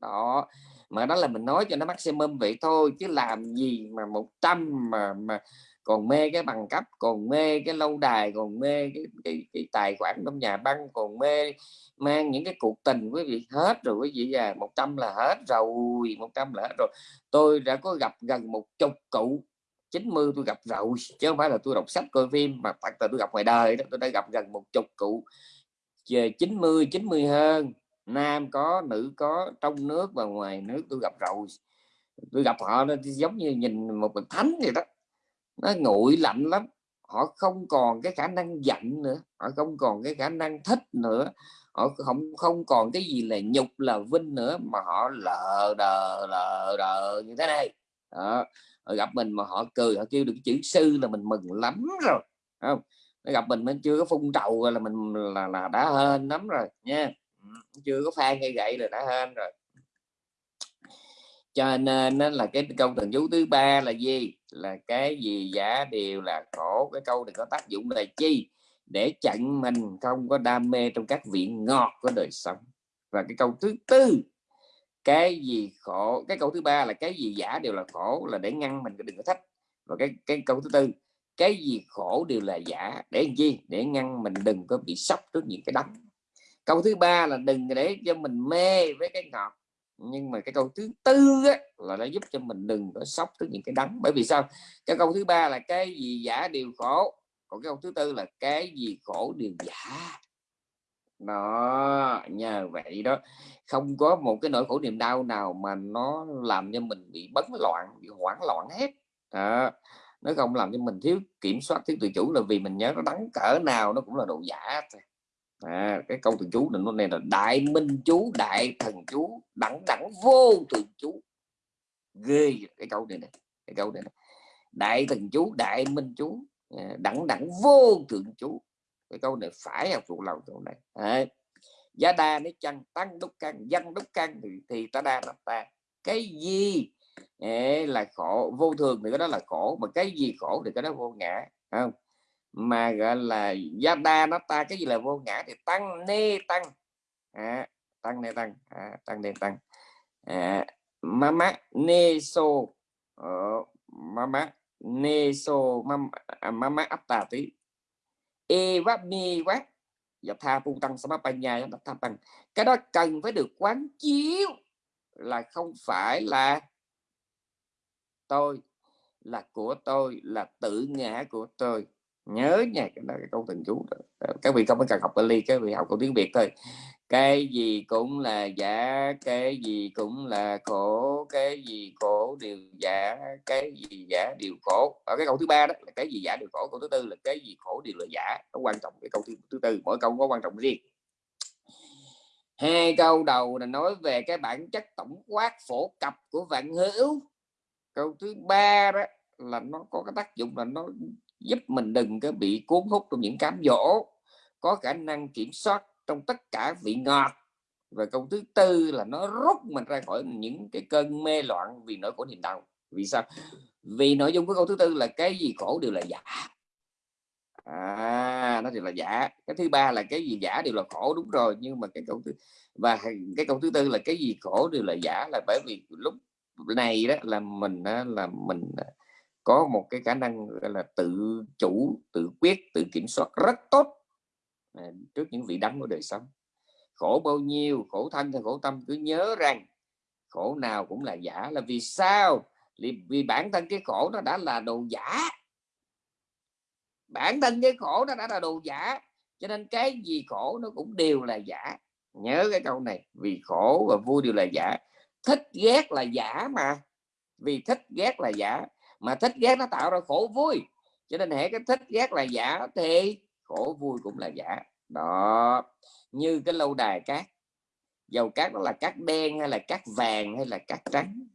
Đó. Mà đó là mình nói cho nó maximum vậy thôi chứ làm gì mà 100 mà mà còn mê cái bằng cấp còn mê cái lâu đài còn mê cái, cái, cái tài khoản trong nhà băng còn mê mang những cái cuộc tình quý vị hết rồi quý vị già 100 là hết rồi 100 là hết rồi. Tôi đã có gặp gần một chục cụ 90 tôi gặp rồi chứ không phải là tôi đọc sách coi phim mà thật là tôi gặp ngoài đời đó tôi đã gặp gần một chục cụ. 90 90 hơn nam có nữ có trong nước và ngoài nước tôi gặp rồi. Tôi gặp họ nó giống như nhìn một thánh vậy đó nó nguội lạnh lắm. Họ không còn cái khả năng giận nữa, họ không còn cái khả năng thích nữa. Họ không không còn cái gì là nhục, là vinh nữa, mà họ lờ đờ lờ đờ như thế này. Đó. Họ gặp mình mà họ cười, họ kêu được chữ sư là mình mừng lắm rồi không? Nó gặp mình mới chưa có phun trầu là mình là là đã hên lắm rồi, nha. Ừ, chưa có phan hay gậy là đã hên rồi. Cho nên là cái câu thần chú thứ ba là gì? Là cái gì, giả đều là khổ, cái câu này có tác dụng là chi? Để chặn mình không có đam mê trong các vị ngọt của đời sống. Và cái câu thứ tư, cái gì khổ, cái câu thứ ba là cái gì giả đều là khổ, là để ngăn mình, đừng có thách. Và cái cái câu thứ tư, cái gì khổ đều là giả, để làm chi? Để ngăn mình đừng có bị sốc trước những cái đắng câu thứ ba là đừng để cho mình mê với cái ngọt nhưng mà cái câu thứ tư á, là nó giúp cho mình đừng có sốc tới những cái đắng. Bởi vì sao? Cái câu thứ ba là cái gì giả đều khổ. Còn cái câu thứ tư là cái gì khổ đều giả. Nó nhờ vậy đó. Không có một cái nỗi khổ niềm đau nào mà nó làm cho mình bị bấn loạn bị hoảng loạn hết. Đó. nó không làm cho mình thiếu kiểm soát thiếu tự chủ là vì mình nhớ nó đắng cỡ nào nó cũng là đồ giả thôi à, cái câu từ chú này nó này là đại minh chú đại thần chú đẳng đẳng vô thường chú. Ghê cái câu này này cái câu này, này. đại thần chú đại minh chú à, đẳng đẳng vô thượng chú. Cái câu này phải học thuộc lòng câu này. À, giá đa nếu chăng tăng đúc căn dân đúc căn thì, thì ta đa là ta. Cái gì? Là khổ vô thường thì cái đó là khổ mà cái gì khổ thì cái đó vô ngã không? Mà gọi là giá đa nó ta cái gì là vô ngã thì tăng nê tăng. À, tăng nê tăng à, tăng nê tăng. À, mama nê so ờ, mama nê so mama, à, mama atta tí. E quá mi quá và dạ tha pu tăng samapanya dạ tha tăng. Cái đó cần phải được quán chiếu là không phải là tôi là của tôi là tự ngã của tôi nhớ nha cái đó cái câu thần chú đó. Các vị không cần học Bali các vị học câu tiếng Việt thôi. Cái gì cũng là giả cái gì cũng là khổ cái gì khổ đều giả cái gì giả đều khổ. Ở cái câu thứ ba đó là cái gì giả đều khổ câu thứ tư là cái gì khổ đều là giả. Nó quan trọng cái câu thứ, thứ tư mỗi câu có quan trọng riêng. Hai câu đầu là nói về cái bản chất tổng quát phổ cập của vạn hữu. Câu thứ ba đó là nó có cái tác dụng là nó giúp mình đừng có bị cuốn hút trong những cám dỗ. Có khả năng kiểm soát trong tất cả vị ngọt. Và câu thứ tư là nó rút mình ra khỏi những cái cơn mê loạn vì nỗi khổ niềm đau. Vì sao? Vì nội dung của câu thứ tư là cái gì khổ đều là giả. À nó đều là giả. Cái thứ ba là cái gì giả đều là khổ, đúng rồi. Nhưng mà cái câu thứ, và cái câu thứ tư là cái gì khổ đều là giả là bởi vì lúc này đó là mình là mình có một cái khả năng, gọi là, tự chủ, tự quyết, tự kiểm soát rất tốt à, trước những vị đắng của đời sống. Khổ bao nhiêu, khổ thân hay khổ tâm, cứ nhớ rằng khổ nào cũng là giả là vì sao? Vì bản thân cái khổ nó đã là đồ giả. Bản thân cái khổ nó đã là đồ giả, cho nên cái gì khổ nó cũng đều là giả. Nhớ cái câu này, vì khổ và vui đều là giả. Thích ghét là giả mà, vì thích ghét là giả mà thích ghét nó tạo ra khổ vui. Cho nên hệ cái thích ghét là giả thì khổ vui cũng là giả. Đó. Như cái lâu đài cát. Dầu cát đó là cát đen hay là cát vàng hay là cát trắng.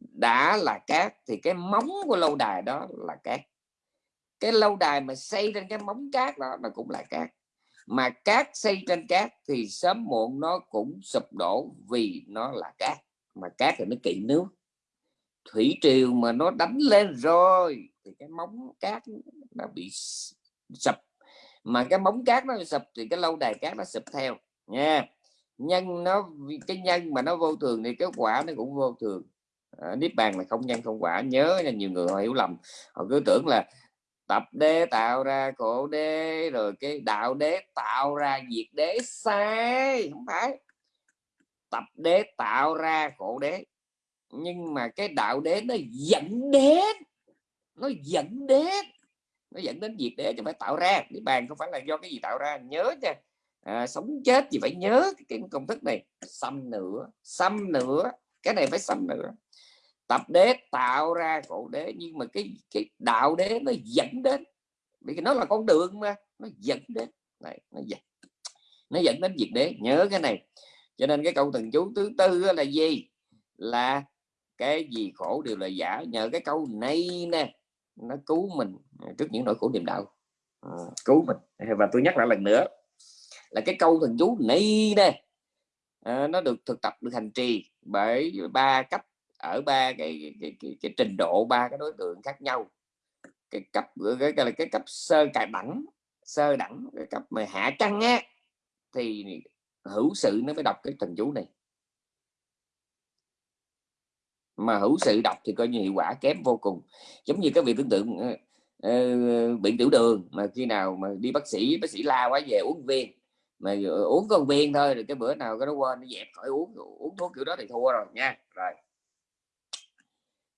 Đã là cát thì cái móng của lâu đài đó là cát. Cái lâu đài mà xây trên cái móng cát đó, nó cũng là cát. Mà cát xây trên cát thì sớm muộn nó cũng sụp đổ vì nó là cát. Mà cát thì nó kỵ nước thủy triều mà nó đánh lên rồi thì cái móng cát nó bị sập. Mà cái móng cát nó sập thì cái lâu đài cát nó sập theo nha. Nhân nó cái nhân mà nó vô thường thì cái quả nó cũng vô thường. À, niết bàn là không nhân không quả nhớ nha nhiều người họ hiểu lầm. Họ cứ tưởng là tập đế tạo ra khổ đế rồi cái đạo đế tạo ra diệt đế sai không phải. Tập đế tạo ra khổ đế nhưng mà cái đạo đế nó dẫn đến nó dẫn đến nó dẫn đến diệt đế cho phải tạo ra. Cái bàn không phải là do cái gì tạo ra nhớ nha. À, sống chết thì phải nhớ cái công thức này xăm nữa xăm nữa cái này phải xăm nữa tập đế tạo ra cổ đế nhưng mà cái cái đạo đế nó dẫn đến vì nó là con đường mà nó dẫn đến. Này nó dẫn nó dẫn đến diệt đế nhớ cái này. Cho nên cái câu thần chú thứ tư là gì? Là cái gì khổ đều là giả. Nhờ cái câu này nè nó cứu mình à, trước những nỗi khổ niềm đau. À, cứu mình. Và tôi nhắc lại lần nữa là cái câu thần chú này nè à, nó được thực tập được hành trì bởi ba cấp ở ba cái, cái, cái, cái, cái trình độ ba cái đối tượng khác nhau. Cái cấp cái, cái là cái cấp sơ cài đẳng sơ đẳng cái cấp mà hạ trăng á thì hữu sự nó mới đọc cái thần chú này mà hữu sự đọc thì coi như hiệu quả kém vô cùng. Giống như các vị tưởng tượng ờ, ờ, uh, bị tiểu đường mà khi nào mà đi bác sĩ bác sĩ la quá về uống viên mà uống con viên thôi rồi cái bữa nào cái nó quên nó dẹp khỏi uống uống thuốc kiểu đó thì thua rồi nha. Rồi.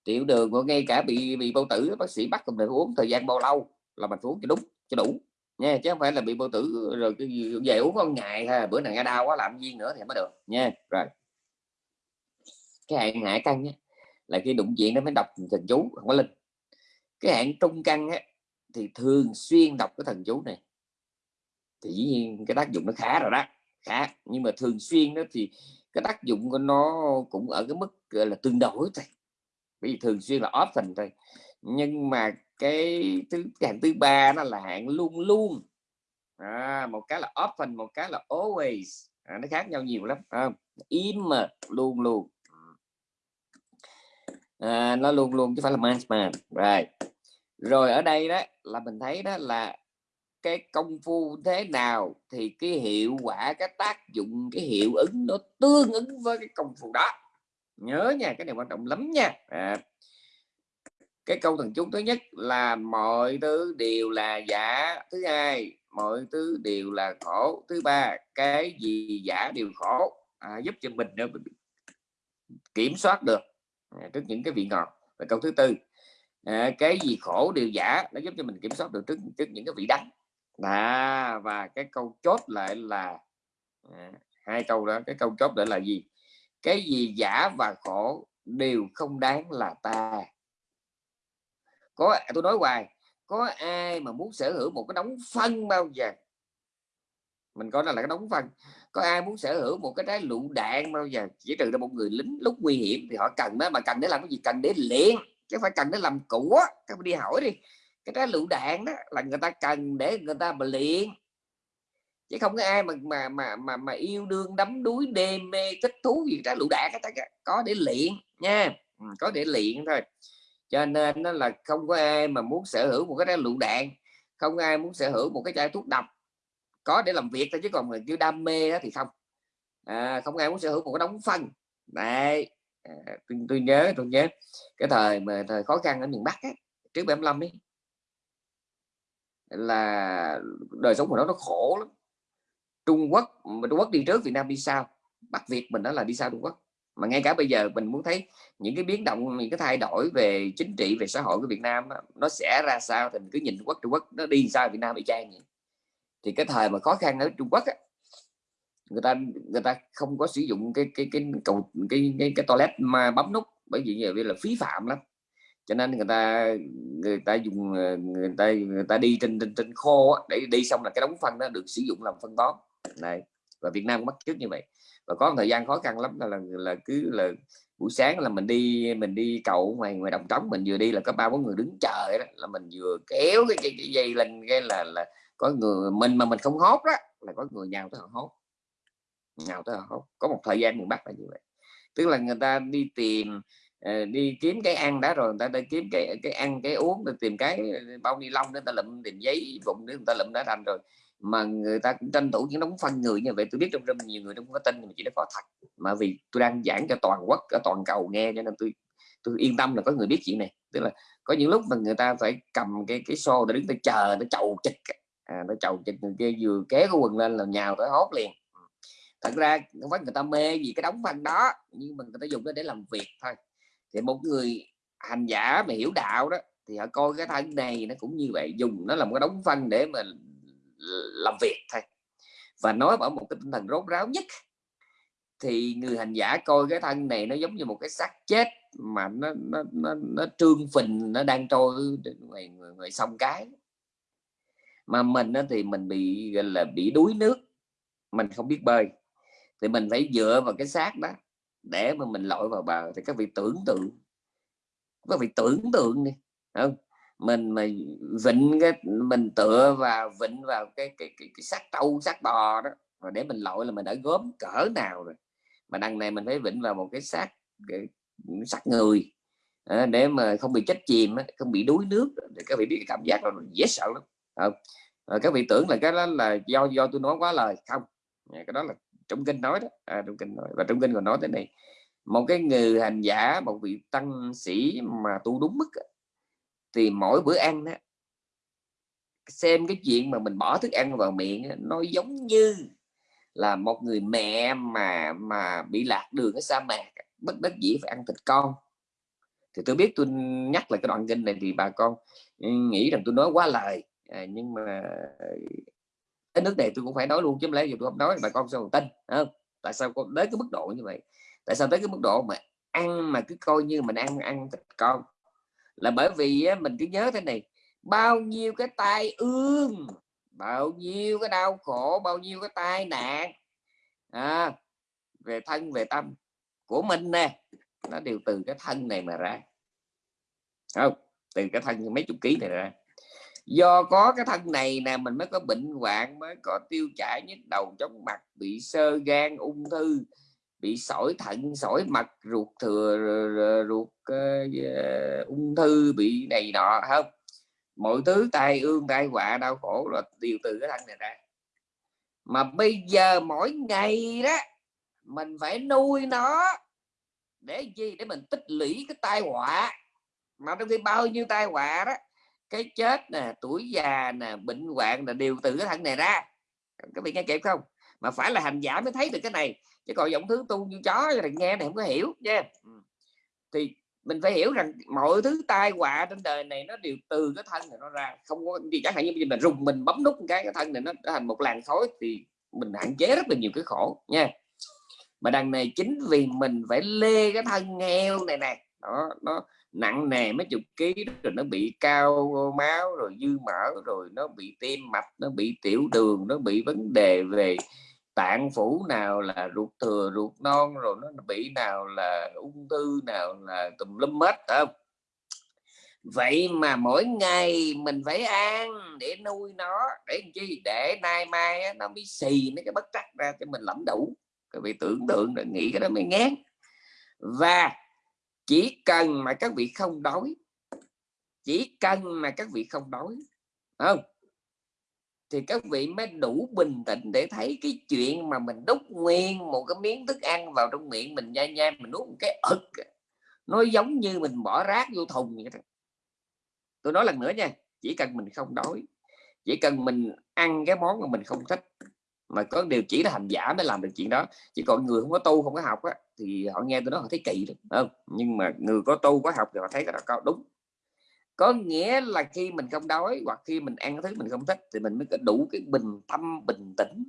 Tiểu đường ngay cả bị bị bao tử bác sĩ bắt mình uống thời gian bao lâu là mình uống cho đúng cho đủ nha chứ không phải là bị bao tử rồi cái về uống con ngày ha bữa nào nghe đau quá làm viên nữa thì mới được nha. Rồi. Cái hạn hạ căng nhé là khi đụng chuyện nó mới đọc thần chú không có linh. Cái hạn trung căn á, thì thường xuyên đọc cái thần chú này. Thì dĩ nhiên cái tác dụng nó khá rồi đó khá. Nhưng mà thường xuyên đó thì cái tác dụng của nó cũng ở cái mức là tương đối thôi. Bởi vì thường xuyên là often thôi. Nhưng mà cái thứ cái hạng thứ ba nó là hạng luôn luôn. À, một cái là often một cái là always. À, nó khác nhau nhiều lắm không? Im mà luôn luôn à, nó luôn luôn chứ phải là management. Rồi rồi ở đây đó là mình thấy đó là cái công phu thế nào thì cái hiệu quả cái tác dụng cái hiệu ứng nó tương ứng với cái công phu đó. Nhớ nha cái này quan trọng lắm nha. À. cái câu thần chú thứ nhất là mọi thứ đều là giả. Thứ hai mọi thứ đều là khổ. Thứ ba cái gì giả đều khổ. À, giúp cho mình kiểm soát được trước những cái vị ngọt. Và câu thứ tư à, cái gì khổ đều giả nó giúp cho mình kiểm soát được trước, trước những cái vị đắng. À, và cái câu chốt lại là à, hai câu đó cái câu chốt lại là gì? Cái gì giả và khổ đều không đáng là ta. Có à, tôi nói hoài có ai mà muốn sở hữu một cái đống phân bao giờ? Mình có là cái đống phân có ai muốn sở hữu một cái trái lựu đạn bao giờ chỉ trừ ra một người lính lúc nguy hiểm thì họ cần đó mà cần để làm cái gì? Cần để luyện chứ phải cần để làm của các bạn đi hỏi đi cái trái lựu đạn đó là người ta cần để người ta mà luyện. Chứ không có ai mà mà mà mà, mà yêu đương đắm đuối đêm mê thích thú gì trái lựu đạn có để luyện nha. Ừ, có để luyện thôi. Cho nên nó là không có ai mà muốn sở hữu một cái trái lựu đạn không ai muốn sở hữu một cái chai thuốc độc có để làm việc thôi chứ còn người kêu đam mê đó thì không. À, không ai muốn sở hữu một cái đóng phân. Này à, tôi, tôi nhớ tôi nhớ cái thời mà thời khó khăn ở miền Bắc ấy, trước 75 ấy là đời sống của nó nó khổ lắm. Trung Quốc mà Trung Quốc đi trước Việt Nam đi sau Bắc Việt mình đó là đi sau Trung Quốc. Mà ngay cả bây giờ mình muốn thấy những cái biến động những cái thay đổi về chính trị về xã hội của Việt Nam nó sẽ ra sao thì mình cứ nhìn Trung Quốc Trung Quốc nó đi sao Việt Nam bị trang vậy thì cái thời mà khó khăn ở Trung Quốc á, người ta người ta không có sử dụng cái cái cái cầu cái cái, cái toilet mà bấm nút bởi vì như vậy là phí phạm lắm. Cho nên người ta người ta dùng ờ, người ta người ta đi trên trên, trên khô á, để đi xong là cái đống phân đó được sử dụng làm phân bón. Này và Việt Nam cũng bắt trước như vậy. Và có một thời gian khó khăn lắm là là, là cứ là buổi sáng là mình đi mình đi cầu ngoài ngoài đồng trống mình vừa đi là có ba bốn người đứng chờ đó là mình vừa kéo cái, cái, cái dây lên cái là là có người mình mà mình không hốt đó là có người nhào tới họ hốt. Nhào tới họ hốt. Có một thời gian miền Bắc là như vậy. Tức là người ta đi tìm ờ, đi kiếm cái ăn đã rồi, người ta đi kiếm cái cái ăn, cái uống, để tìm cái ờ, bao ni lông để ta lụm, tìm giấy vụn để người ta lụm đã thành rồi. Mà người ta cũng tranh thủ những đống phân người như vậy. Tôi biết trong rất nhiều người không có tin nhưng mà chỉ nó có thật. Mà vì tôi đang giảng cho toàn quốc ở toàn cầu nghe cho nên tôi tôi yên tâm là có người biết chuyện này. Tức là có những lúc mà người ta phải cầm cái cái xô để đứng ta chờ nó chầu chịch à, nó chầu chịch người kia vừa kéo cái quần lên là nhào tới hốt liền. Thật ra không phải người ta mê gì cái đóng văn đó nhưng mà người ta dùng nó để làm việc thôi. Thì một người hành giả mà hiểu đạo đó thì họ coi cái thân này nó cũng như vậy dùng nó làm cái đóng văn để mà làm việc thôi. Và nói ở một cái tinh thần rốt ráo nhất thì người hành giả coi cái thân này nó giống như một cái xác chết mà nó nó nó, nó trương phình nó đang trôi ngoài, ngoài, ngoài sông cái mà mình thì mình bị gọi là bị đuối nước mình không biết bơi. Thì mình phải dựa vào cái xác đó để mà mình lội vào bờ. Thì các vị tưởng tượng các vị tưởng tượng đi không? Mình mà vịnh cái mình tựa vào vịnh vào cái cái cái, cái xác trâu xác bò đó và để mình lội là mình đã gốm cỡ nào rồi. Mà đằng này mình phải vịnh vào một cái xác cái xác người để mà không bị chết chìm không bị đuối nước. Thì các vị biết cái cảm giác đó dễ sợ lắm không à, các vị tưởng là cái đó là do do tôi nói quá lời. Không cái đó là trong kinh nói đó. À, trong kinh nói và trong kinh còn nói thế này một cái người hành giả một vị tăng sĩ mà tu đúng mức thì mỗi bữa ăn đó, xem cái chuyện mà mình bỏ thức ăn vào miệng nó giống như là một người mẹ mà mà bị lạc đường ở sa mạc bất đắc dĩ phải ăn thịt con. Thì tôi biết tôi nhắc lại cái đoạn kinh này thì bà con nghĩ rằng tôi nói quá lời à, nhưng mà ờ, cái nước này tôi cũng phải nói luôn chứ không lẽ tôi không nói bà con sao tin không? Tại sao con tới cái mức độ như vậy? Tại sao tới cái mức độ mà ăn mà cứ coi như mình ăn ăn thịt con? Là bởi vì á, mình cứ nhớ thế này bao nhiêu cái tai ương bao nhiêu cái đau khổ bao nhiêu cái tai nạn à, về thân về tâm của mình nè nó đều từ cái thân này mà ra. Không? Từ cái thân mấy chục ký này ra do có cái thân này nè mình mới có bệnh hoạn mới có tiêu chảy nhức đầu chóng mặt bị sơ gan ung thư bị sỏi thận sỏi mật ruột thừa ruột uh, ung thư bị này nọ không? Mọi thứ tai ương tai họa đau khổ là đều từ cái thân này ra. Mà bây giờ mỗi ngày đó mình phải nuôi nó để gì để mình tích lũy cái tai họa. Mà trong khi bao nhiêu tai họa đó cái chết nè, tuổi già nè, bệnh hoạn là đều từ cái thân này ra. Các vị nghe kịp không? Mà phải là hành giả mới thấy được cái này. Chứ còn giọng thứ tu như chó là nghe này không có hiểu nha ừ. thì mình phải hiểu rằng mọi thứ tai họa trên đời này nó đều từ cái thân này nó ra. Không có gì chẳng hạn như mình rùng mình bấm nút cái cái thân này nó thành một làn khói thì mình hạn chế rất là nhiều cái khổ nha mà đằng này chính vì mình phải lê cái thân nghèo này nè. Đó, nó nặng nề mấy chục ký rồi nó bị cao máu, rồi dư mỡ, rồi nó bị tim mạch, nó bị tiểu đường, nó bị vấn đề về tạng phủ nào là ruột thừa, ruột non, rồi nó bị nào là ung thư, nào là tùm lum hết không? Vậy mà mỗi ngày mình phải ăn để nuôi nó, để chi? Để nay mai nó mới xì mấy cái bất trắc ra cho mình lẩm đủ. Các vị tưởng tượng rồi nghĩ cái đó mới ngán. Và chỉ cần mà các vị không đói, chỉ cần mà các vị không đói không thì các vị mới đủ bình tĩnh để thấy cái chuyện mà mình đút nguyên một cái miếng thức ăn vào trong miệng mình nhai nhai, mình nuốt một cái ực nó giống như mình bỏ rác vô thùng vậy đó. tôi nói lần nữa nha, chỉ cần mình không đói, chỉ cần mình ăn cái món mà mình không thích mà có điều chỉ là hành giả mới làm được chuyện đó. Chỉ còn người không có tu không có học á, thì họ nghe tôi nói họ thấy kỳ được không? Nhưng mà người có tu có học thì họ thấy cái đó có đúng. Có nghĩa là khi mình không đói hoặc khi mình ăn thứ mình không thích thì mình mới có đủ cái bình tâm bình tĩnh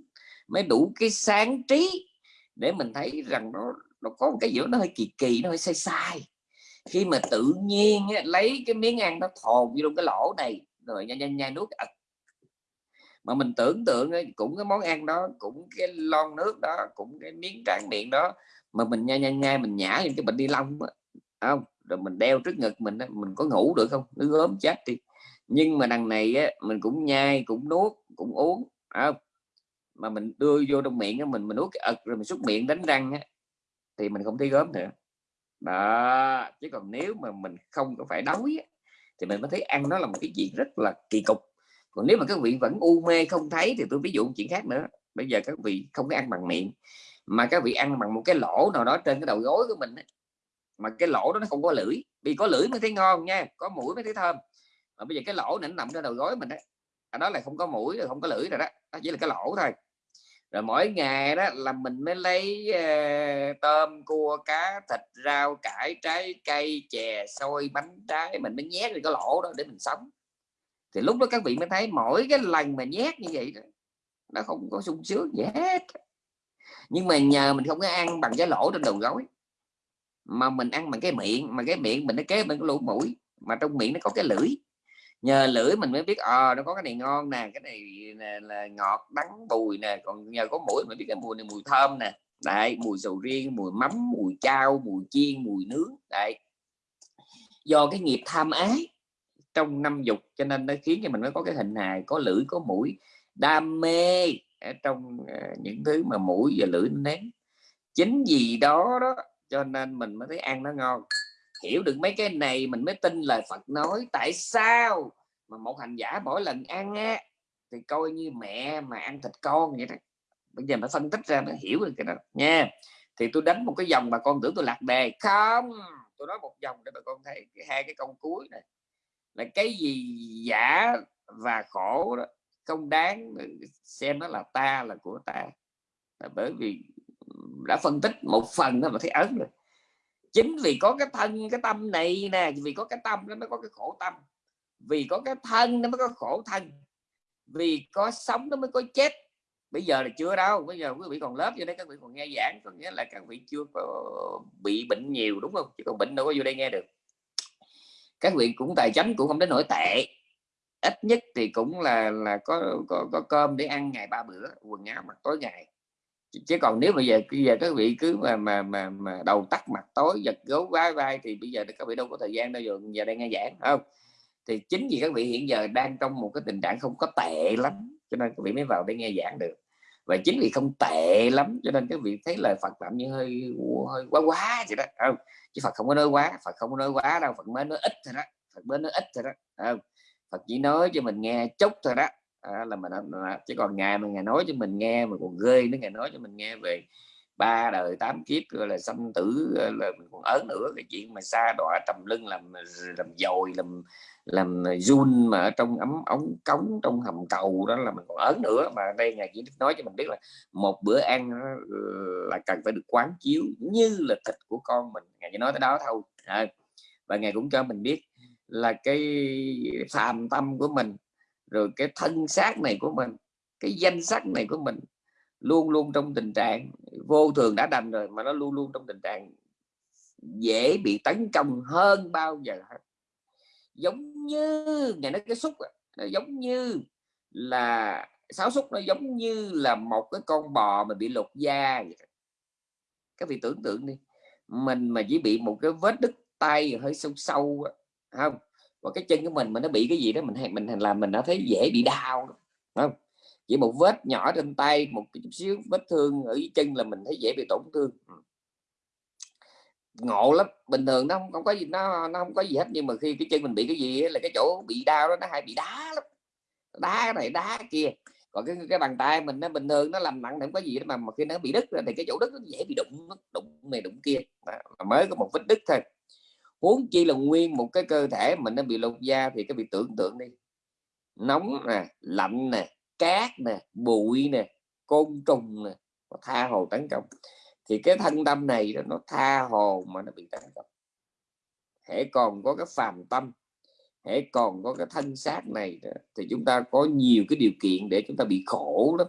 mới đủ cái sáng trí để mình thấy rằng nó nó có một cái gì đó nó hơi kỳ kỳ nó hơi sai sai. Khi mà tự nhiên lấy cái miếng ăn nó thồn vô trong cái lỗ này rồi nhanh nhanh nhanh nuốt ật mà mình tưởng tượng ấy cũng cái món ăn đó cũng cái lon nước đó cũng cái miếng tráng miệng đó mà mình nhai nhai nhai mình nhả những cái bệnh đi lông không? Rồi mình đeo trước ngực mình mình có ngủ được không? Nó ốm chết đi. Nhưng mà đằng này á, mình cũng nhai cũng nuốt cũng uống không? Mà mình đưa vô trong miệng á, mình mình nuốt cái ật rồi mình xúc miệng đánh răng á, thì mình không thấy gớm nữa. Đó chứ còn nếu mà mình không có phải đói á, thì mình mới thấy ăn nó là một cái chuyện rất là kỳ cục còn nếu mà các vị vẫn u mê không thấy thì tôi ví dụ một chuyện khác nữa. Bây giờ các vị không có ăn bằng miệng mà các vị ăn bằng một cái lỗ nào đó trên cái đầu gối của mình ấy. mà cái lỗ đó nó không có lưỡi vì có lưỡi mới thấy ngon nha có mũi mới thấy thơm. Mà bây giờ cái lỗ này nó nằm trên đầu gối mình đấy đó là không có mũi rồi không có lưỡi rồi đó đó chỉ là cái lỗ thôi. Rồi mỗi ngày đó là mình mới lấy uh, tôm cua cá thịt rau cải trái cây chè xôi bánh trái mình mới nhét vào cái lỗ đó để mình sống thì lúc đó các vị mới thấy mỗi cái lần mà nhét như vậy đó, nó không có sung sướng gì hết. Nhưng mà nhờ mình không có ăn bằng cái lỗ trên đầu gối mà mình ăn bằng cái miệng mà cái miệng mình nó kế bên cái lỗ mũi mà trong miệng nó có cái lưỡi. Nhờ lưỡi mình mới biết ờ à, nó có cái này ngon nè cái này là, là ngọt đắng bùi nè còn nhờ có mũi mình biết cái mùi này mùi thơm nè. Đấy mùi sầu riêng mùi mắm mùi chao mùi chiên mùi nướng đấy. Do cái nghiệp tham ái trong năm dục, cho nên nó khiến cho mình mới có cái hình hài, có lưỡi, có mũi. Đam mê ở trong ờ, những thứ mà mũi và lưỡi nén chính vì đó đó, cho nên mình mới thấy ăn nó ngon. Hiểu được mấy cái này mình mới tin lời Phật nói, tại sao mà một hành giả mỗi lần ăn á, thì coi như mẹ mà ăn thịt con vậy đó? Bây giờ phải phân tích ra mới hiểu được cái đó nha. Thì tôi đánh một cái dòng bà con tưởng tôi lạc đề. Không, tôi nói một dòng để bà con thấy hai cái câu cuối này là cái gì giả và khổ đó, không đáng, xem nó là ta là của ta. Là bởi vì đã phân tích một phần đó mà thấy ấn rồi. Chính vì có cái thân, cái tâm này nè, vì có cái tâm nó mới có cái khổ tâm. Vì có cái thân nó mới có khổ thân. Vì có sống nó mới có chết. Bây giờ là chưa đâu, bây giờ quý vị còn lớp vô đây, các vị còn nghe giảng, có nghĩa là các vị chưa có bị bệnh nhiều, đúng không? Chứ còn bệnh đâu có vô đây nghe được các vị cũng tài chánh cũng không đến nổi tệ. Ít nhất thì cũng là là có có, có cơm để ăn ngày ba bữa quần áo mặc tối ngày. Chứ còn nếu bây giờ bây giờ các vị cứ mà mà mà, mà đầu tắt mặt tối giật gấu vai vai thì bây giờ các vị đâu có thời gian đâu giờ giờ đang nghe giảng không? Thì chính vì các vị hiện giờ đang trong một cái tình trạng không có tệ lắm cho nên các vị mới vào để nghe giảng được và chính vì không tệ lắm cho nên các vị thấy lời Phật làm như hơi hơi quá quá vậy đó không? Chứ Phật không có nói quá Phật không có nói quá đâu Phật mới nói ít thôi đó Phật mới nói ít thôi đó không? Phật chỉ nói cho mình nghe chút thôi đó à, là mình chứ còn ngài mà ngài nói cho mình nghe mà còn ghê nữa ngài nói cho mình nghe về ba đời tám kiếp gọi là sanh tử là mình còn ớn nữa cái chuyện mà xa đọa trầm lưng làm làm dồi làm làm run mà ở trong ấm ống cống trong hầm cầu đó là mình còn ớn nữa. Mà đây ngài chỉ nói cho mình biết là một bữa ăn là cần phải được quán chiếu như là thịt của con mình. Ngài chỉ nói tới đó thôi. À, và ngài cũng cho mình biết là cái phàm tâm của mình rồi cái thân xác này của mình cái danh sắc này của mình luôn luôn trong tình trạng vô thường đã đành rồi mà nó luôn luôn trong tình trạng dễ bị tấn công hơn bao giờ hết. Giống như ngày nói cái xúc nó giống như là sáu xúc, nó giống như là một cái con bò mà bị lột da vậy. các vị tưởng tượng đi, mình mà chỉ bị một cái vết đứt tay hơi sâu sâu không? Và cái chân của mình mà nó bị cái gì đó, mình mình làm mình nó thấy dễ bị đau không? Chỉ một vết nhỏ trên tay, một chút xíu vết thương ở chân là mình thấy dễ bị tổn thương ngộ lắm. Bình thường nó không, không có gì nó nó không có gì hết nhưng mà khi cái chân mình bị cái gì là cái chỗ bị đau đó nó hay bị đá lắm. Đá này đá kia. Còn cái cái bàn tay mình nó bình thường nó làm nặng không có gì đó mà, mà khi nó bị đứt thì cái chỗ đứt nó dễ bị đụng đụng này đụng kia. Mà mới có một vết đứt thôi. Huống chi là nguyên một cái cơ thể mình nó bị lột da thì cái bị tưởng tượng đi. Nóng nè lạnh nè cát nè bụi nè côn trùng nè tha hồ tấn công thì cái thân tâm này nó tha hồ mà nó bị tấn công hãy còn có cái phàm tâm hãy còn có cái thân xác này thì chúng ta có nhiều cái điều kiện để chúng ta bị khổ lắm.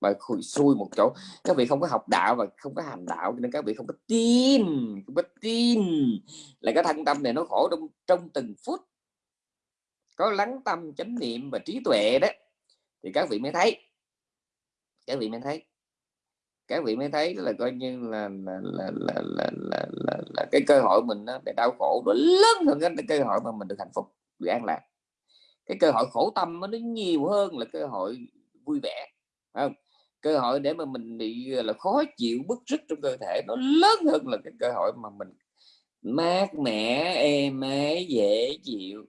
Và xui một chỗ, các vị không có học đạo và không có hành đạo nên các vị không có tin, không có tin là cái thân tâm này nó khổ trong trong từng phút. Có lắng tâm chánh niệm và trí tuệ đó, thì các vị mới thấy. Các vị mới thấy các vị mới thấy là coi như là là là là là, là, là, là cái cơ hội mình nó để đau khổ nó lớn hơn cái cơ hội mà mình được hạnh phúc được an lạc. Cái cơ hội khổ tâm nó nhiều hơn là cơ hội vui vẻ không? Cơ hội để mà mình bị là khó chịu bức rứt trong cơ thể nó lớn hơn là cái cơ hội mà mình mát mẻ êm ái dễ chịu.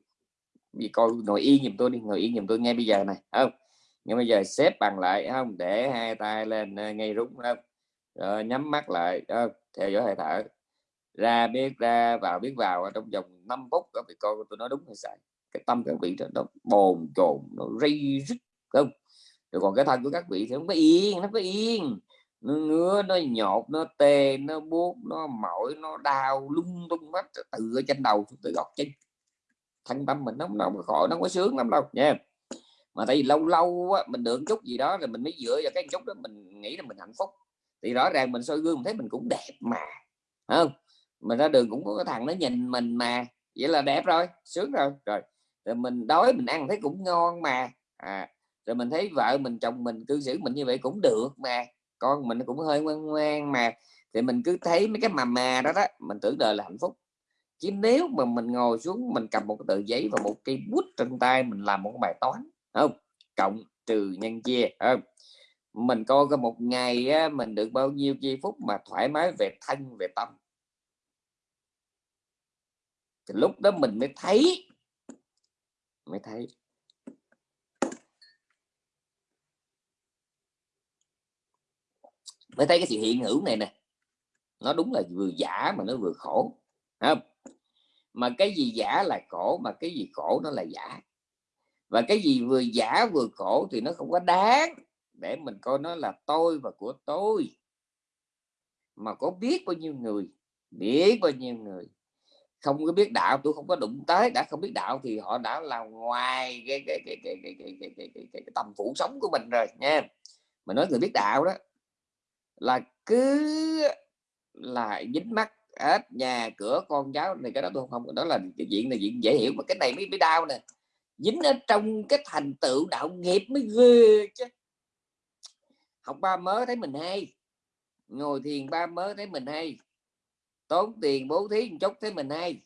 Vì coi ngồi yên giùm tôi đi ngồi yên giùm tôi ngay bây giờ này không? Nhưng bây giờ xếp bằng lại, không, để hai tay lên ờ, ngay rúng không rồi nhắm mắt lại không? theo dõi hơi thở. Ra biết, ra vào, biết vào ờ, trong vòng 5 phút các vị coi tôi nói đúng hay sai. Cái tâm các vị nó bồn chồn, nó ri rít, không? Rồi còn cái thân của các vị thì không có yên, nó có yên. Nó ngứa, nó nhột, nó tê, nó buốt, nó mỏi, nó đau, lung tung hết, từ ở trên đầu từ gọt chân. Thân tâm mình nó không có khỏi, nó không có sướng lắm đâu, nha. yeah mà tại vì lâu lâu á, mình được chút gì đó rồi mình mới dựa vào cái chút đó mình nghĩ là mình hạnh phúc. Thì rõ ràng mình soi gương mình thấy mình cũng đẹp mà không? Mình ra đường cũng có cái thằng nó nhìn mình mà vậy là đẹp rồi sướng rồi. Rồi rồi mình đói mình ăn thấy cũng ngon mà. À, rồi mình thấy vợ mình chồng mình cư xử mình như vậy cũng được mà con mình cũng hơi ngoan ngoan mà. Thì mình cứ thấy mấy cái mà mà đó đó mình tưởng đời là hạnh phúc. Chứ nếu mà mình ngồi xuống mình cầm một cái tờ giấy và một cây bút trên tay mình làm một bài toán không cộng trừ nhân chia không. Mình coi có một ngày á, mình được bao nhiêu giây phút mà thoải mái về thân về tâm. Thì lúc đó mình mới thấy mới thấy. Mới thấy cái sự hiện hữu này nè. Nó đúng là vừa giả mà nó vừa khổ không. Mà cái gì giả là khổ mà cái gì khổ nó là giả và cái gì vừa giả vừa khổ thì nó không có đáng để mình coi nó là tôi và của tôi. Mà có biết bao nhiêu người biết bao nhiêu người không có biết đạo tôi không có đụng tới đã không biết đạo thì họ đã là ngoài cái cái cái cái cái cái cái cái, cái, cái, tầm phủ sống của mình rồi nha. Mà nói người biết đạo đó là cứ là dính mắt hết nhà cửa con cháu này cái đó tôi không đó là cái chuyện này chuyện dễ hiểu mà cái này mới mới đau nè dính ở trong cái thành tựu đạo nghiệp mới ghê chứ. Học ba mới thấy mình hay ngồi thiền ba mới thấy mình hay tốn tiền bố thí một chút thấy mình hay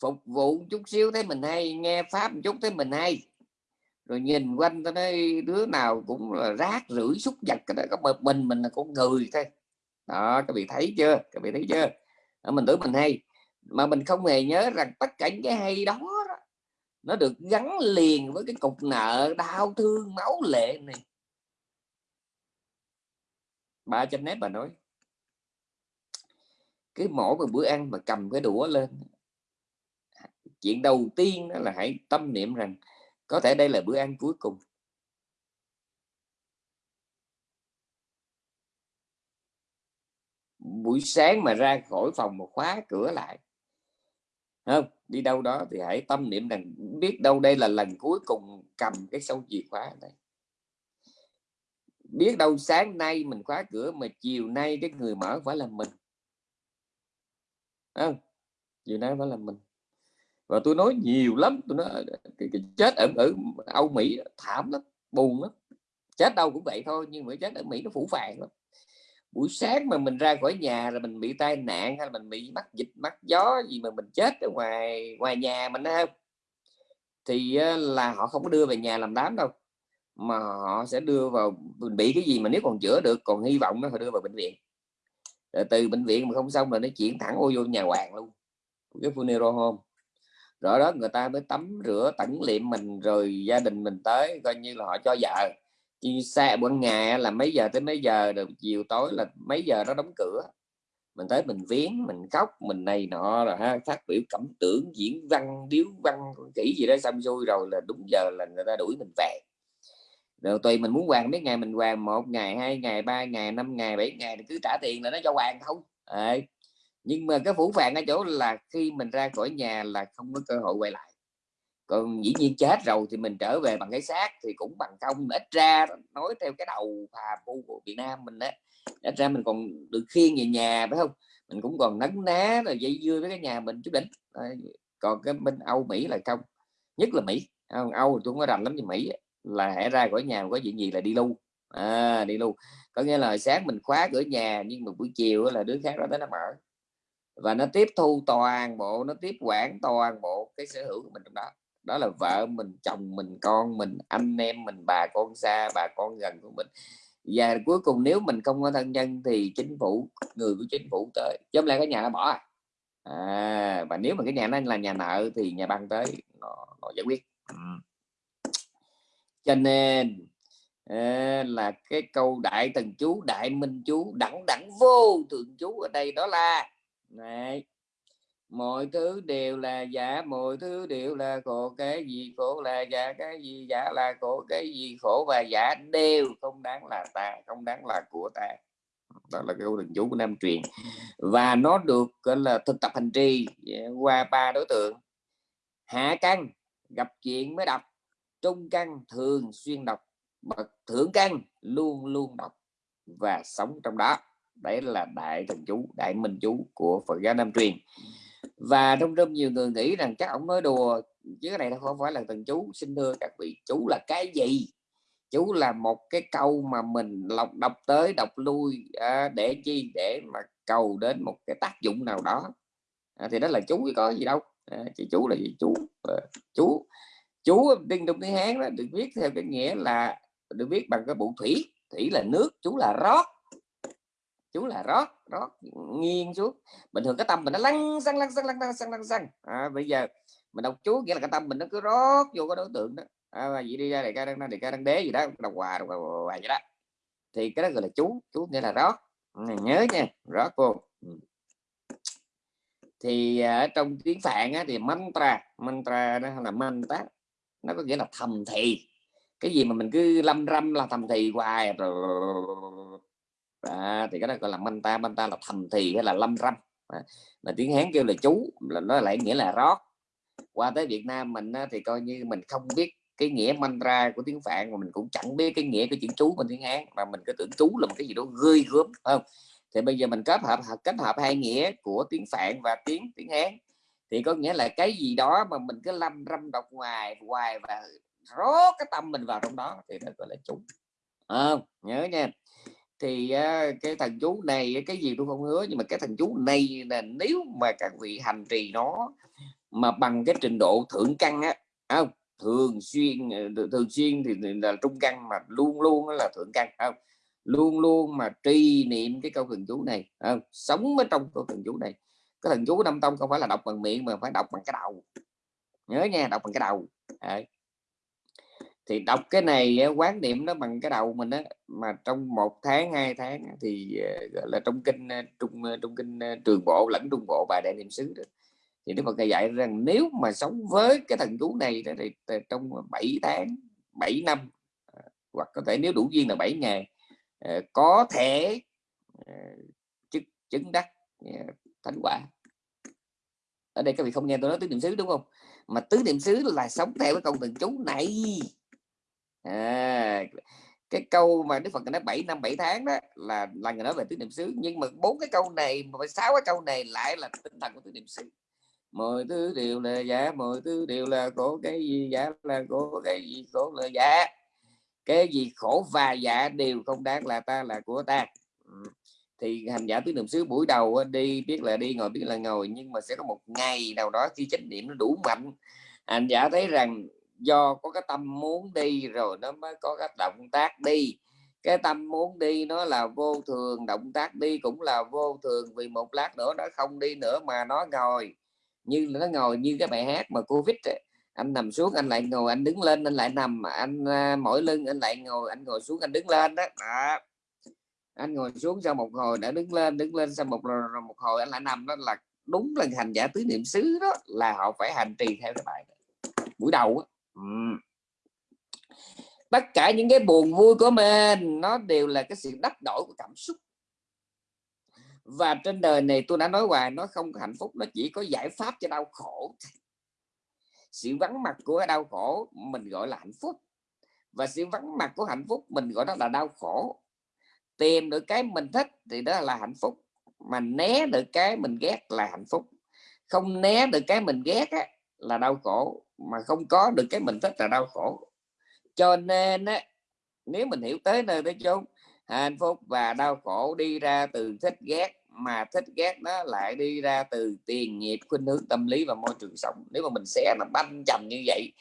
phục vụ một chút xíu thấy mình hay nghe pháp một chút thấy mình hay. Rồi nhìn quanh tôi nói đứa nào cũng là rác rưởi xúc vật cái đó có một mình mình là con người thôi. Đó các vị thấy chưa? Các vị thấy chưa? Đó, mình tưởng mình hay. Mà mình không hề nhớ rằng tất cả những cái hay đó, đó nó được gắn liền với cái cục nợ, đau thương, máu lệ này. Ba chấm nét bà nói. Cái mỗi một bữa ăn mà cầm cái đũa lên. Chuyện đầu tiên đó là hãy tâm niệm rằng có thể đây là bữa ăn cuối cùng. Buổi sáng mà ra khỏi phòng mà khóa cửa lại. Không đi đâu đó thì hãy tâm niệm rằng biết đâu đây là lần cuối cùng cầm cái sâu chìa khóa này. Biết đâu sáng nay mình khóa cửa mà chiều nay cái người mở phải là mình. Không? Chiều nay phải là mình. Và tôi nói nhiều lắm tôi nói cái, cái chết ở ở Âu Mỹ thảm lắm buồn lắm. Chết đâu cũng vậy thôi nhưng mà chết ở Mỹ nó phủ phàng lắm buổi sáng mà mình ra khỏi nhà là mình bị tai nạn hay là mình bị mắc dịch, mắc gió gì mà mình chết ở ngoài ngoài nhà mình không? Thì là họ không có đưa về nhà làm đám đâu, mà họ sẽ đưa vào, mình bị cái gì mà nếu còn chữa được, còn hy vọng nó họ đưa vào bệnh viện. Rồi từ bệnh viện mà không xong rồi nó chuyển thẳng ô vô nhà hoàng luôn cái funeral home. Rồi đó, người ta mới tắm rửa tẩn liệm mình, rồi gia đình mình tới, coi như là họ cho vợ chi xa buổi ngày là mấy giờ tới mấy giờ rồi chiều tối là mấy giờ nó đóng cửa. Mình tới mình viếng mình khóc mình này nọ rồi ha phát biểu cảm tưởng diễn văn điếu văn kỹ gì đó xong xuôi rồi là đúng giờ là người ta đuổi mình về. Rồi tùy mình muốn hoàng mấy ngày mình hoàng một ngày hai ngày ba ngày năm ngày bảy ngày thì cứ trả tiền là nó cho hoàng không à, nhưng mà cái phủ phàng ở chỗ là khi mình ra khỏi nhà là không có cơ hội quay lại còn dĩ nhiên chết rồi thì mình trở về bằng cái xác thì cũng bằng không ít ra nói theo cái đầu phà phu của Việt Nam mình đó ít ra mình còn được khiêng về nhà phải không? Mình cũng còn nấn ná rồi dây dưa với cái nhà mình chút đỉnh. Còn cái bên Âu Mỹ là không nhất là Mỹ. Âu tôi không có rành lắm như Mỹ là hãy ra khỏi nhà có chuyện gì là đi lưu. À, đi lưu. Có nghĩa là sáng mình khóa cửa nhà nhưng mà buổi chiều là đứa khác đó tới nó mở. Và nó tiếp thu toàn bộ nó tiếp quản toàn bộ cái sở hữu của mình trong đó đó là vợ mình chồng mình con mình anh em mình bà con xa bà con gần của mình và cuối cùng nếu mình không có thân nhân thì chính phủ người của chính phủ tới chứ không lẽ cái nhà nó bỏ à? à và nếu mà cái nhà nó là nhà nợ thì nhà băng tới nó, nó giải quyết ừ. cho nên ờ, là cái câu đại thần chú đại minh chú đẳng đẳng vô thượng chú ở đây đó là này mọi thứ đều là giả, mọi thứ đều là khổ, cái gì khổ là giả, cái gì giả là khổ, cái gì khổ và giả đều không đáng là ta, không đáng là của ta. Đó là câu thần chú của nam truyền. Và nó được, gọi là, thực tập hành trì dạ, qua ba đối tượng. Hạ căn, gặp chuyện mới đọc. Trung căn, thường xuyên đọc. Bậc thượng căn, luôn luôn đọc. Và sống trong đó. Đấy là đại thần chú, đại minh chú của Phật giáo Nam truyền và trong trong nhiều người nghĩ rằng chắc ông nói đùa chứ cái này nó không phải là thần chú xin thưa các vị. Chú là cái gì? Chú là một cái câu mà mình lọc đọc tới đọc lui à, để chi? Để mà cầu đến một cái tác dụng nào đó. À, thì đó là chú có gì đâu. À, chỉ chú là gì? Chú à, chú chú tiếng trong tiếng hán đó được viết theo cái nghĩa là được viết bằng cái bộ thủy. Thủy là nước chú là rót chú là rót rót nghiêng xuống. Bình thường cái tâm mình nó lăn xăng lăn xăng lăn xăng lăn xăng. À, bây giờ mình đọc chú nghĩa là cái tâm mình nó cứ rót vô cái đối tượng đó. À, vậy đi ra để ca đang để ca đang đế gì đó đọc hòa đọc hòa vậy đó. Thì cái đó gọi là chú chú nghĩa là rót. Ừ, nhớ nha rót cô ừ. thì à, ở trong tiếng phạn á, thì mantra mantra nó là mantra nó có nghĩa là thầm thì. Cái gì mà mình cứ lâm râm là thầm thì hoài rồi à, thì cái đó gọi là manta manta là thầm thì hay là lâm râm. À, mà tiếng hán kêu là chú là nó lại nghĩa là rót. Qua tới Việt Nam mình á, thì coi như mình không biết cái nghĩa mantra của tiếng phạn mà mình cũng chẳng biết cái nghĩa cái chữ chú của tiếng hán mà mình cứ tưởng chú là một cái gì đó gươi gớm không? Thì bây giờ mình kết hợp kết hợp hai nghĩa của tiếng phạn và tiếng tiếng hán. Thì có nghĩa là cái gì đó mà mình cứ lâm râm đọc ngoài hoài và rót cái tâm mình vào trong đó thì nó gọi là chú. À, nhớ nha thì cái thần chú này cái gì tôi không hứa, nhưng mà cái thần chú này là nếu mà các vị hành trì nó mà bằng cái trình độ thượng căn á không? Thường xuyên ờ, thường xuyên thì là trung căn mà luôn luôn là thượng căn không? Luôn luôn mà trì niệm cái câu thần chú này không? sống ở trong câu thần chú này. Cái thần chú năm tông không phải là đọc bằng miệng mà phải đọc bằng cái đầu. Nhớ nha, đọc bằng cái đầu. Đấy thì đọc cái này ờ, quán niệm nó bằng cái đầu mình á mà trong một tháng hai tháng thì ờ, gọi là trong kinh ờ, trung trong kinh trường bộ lẫn trung bộ bài đại niệm xứ đó thì Đức Phật dạy rằng nếu mà sống với cái thần chú này thì trong 7 tháng 7 năm hoặc có thể nếu đủ duyên là 7 ngày có thể chứng, chứng đắc thánh quả. Ở đây các vị không nghe tôi nói tứ niệm xứ đúng không? Mà tứ niệm xứ là sống theo cái câu thần chú này à, cái câu mà Đức Phật nói 7 năm 7 tháng đó là là người nói về tứ niệm xứ nhưng mà bốn cái câu này mà sáu cái câu này lại là tinh thần của tứ niệm xứ. Mọi thứ đều là giả mọi thứ đều là khổ cái gì giả là khổ cái gì khổ là giả. Cái gì khổ và giả đều không đáng là ta là của ta. Ừ, thì hành giả tứ niệm xứ buổi đầu đi biết là đi ngồi biết là ngồi nhưng mà sẽ có một ngày nào đó khi chánh niệm nó đủ mạnh hành giả thấy rằng do có cái tâm muốn đi rồi nó mới có cái động tác đi cái tâm muốn đi nó là vô thường động tác đi cũng là vô thường vì một lát nữa nó không đi nữa mà nó ngồi như nó ngồi như cái bài hát mà covid ấy. anh nằm xuống anh lại ngồi anh đứng lên anh lại nằm anh à, uh, mỏi lưng anh lại ngồi anh ngồi xuống anh đứng lên đó, à anh ngồi xuống sau một hồi đã đứng lên đứng lên sau một một hồi anh lại nằm đó là đúng là hành giả tứ niệm xứ đó là họ phải hành trì theo cái bài đó. buổi đầu đó. Tất cả những cái buồn vui của mình nó đều là cái sự đắp đổi của cảm xúc. Và trên đời này tôi đã nói hoài nó không có hạnh phúc nó chỉ có giải pháp cho đau khổ. Sự vắng mặt của đau khổ mình gọi là hạnh phúc. Và sự vắng mặt của hạnh phúc mình gọi đó là đau khổ. Tìm được cái mình thích thì đó là hạnh phúc mà né được cái mình ghét là hạnh phúc. Không né được cái mình ghét á, là đau khổ mà không có được cái mình thích là đau khổ. Cho nên á, nếu mình hiểu tới nơi tới chốn hạnh phúc và đau khổ đi ra từ thích ghét mà thích ghét nó lại đi ra từ tiền nghiệp khuynh hướng tâm lý và môi trường sống. Nếu mà mình sẽ là banh chầm như vậy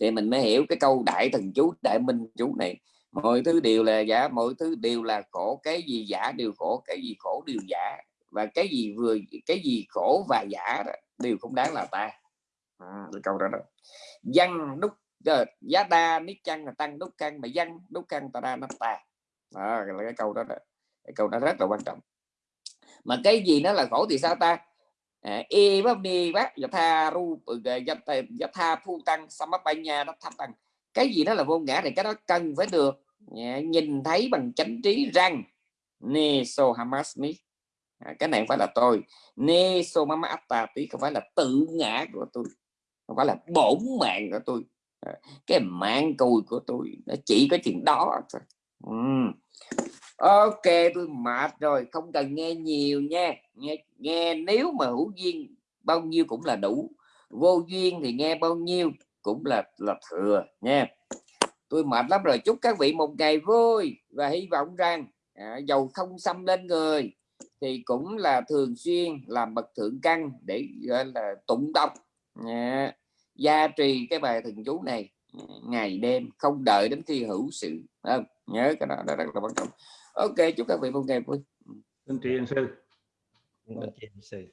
thì mình mới hiểu cái câu đại thần chú đại minh chú này. Mọi thứ đều là giả mọi thứ đều là khổ cái gì giả đều khổ cái gì khổ đều giả. Và cái gì vừa cái gì khổ và giả đó, đều không đáng là ta à, câu đó đó. Văn đúc ờ, giá đa nít chăng là tăng đúc căn mà văn đúc căn ta đa nó ta. Đó là cái câu đó, đó. Cái câu đó rất là quan trọng. Mà cái gì nó là khổ thì sao ta? E bắp đi bác và tha ru giờ tha phu tăng samapanya nó thấp tăng. Cái gì đó là vô ngã thì cái đó cần phải được nhìn thấy bằng chánh trí rằng ne so hamasmi cái này không phải là tôi. Ne so mama atta tí không phải là tự ngã của tôi không phải là bổn mạng của tôi. Ờ, cái mạng cùi của tôi nó chỉ có chuyện đó thôi. Uhm ok tôi mệt rồi không cần nghe nhiều nha. Nghe nghe nếu mà hữu duyên bao nhiêu cũng là đủ. Vô duyên thì nghe bao nhiêu cũng là là thừa nha. Tôi mệt lắm rồi chúc các vị một ngày vui và hy vọng rằng à, dầu không xâm lên người thì cũng là thường xuyên làm bậc thượng căn để gọi là tụng đọc. Nha gia trì cái bài thần chú này ngày đêm không đợi đến khi hữu sự. Không? nhớ cái đó, đó rất là quan trọng. Ok chúc các vị một ngày vui. Xin tri ân sư. Vâng, tri ân sư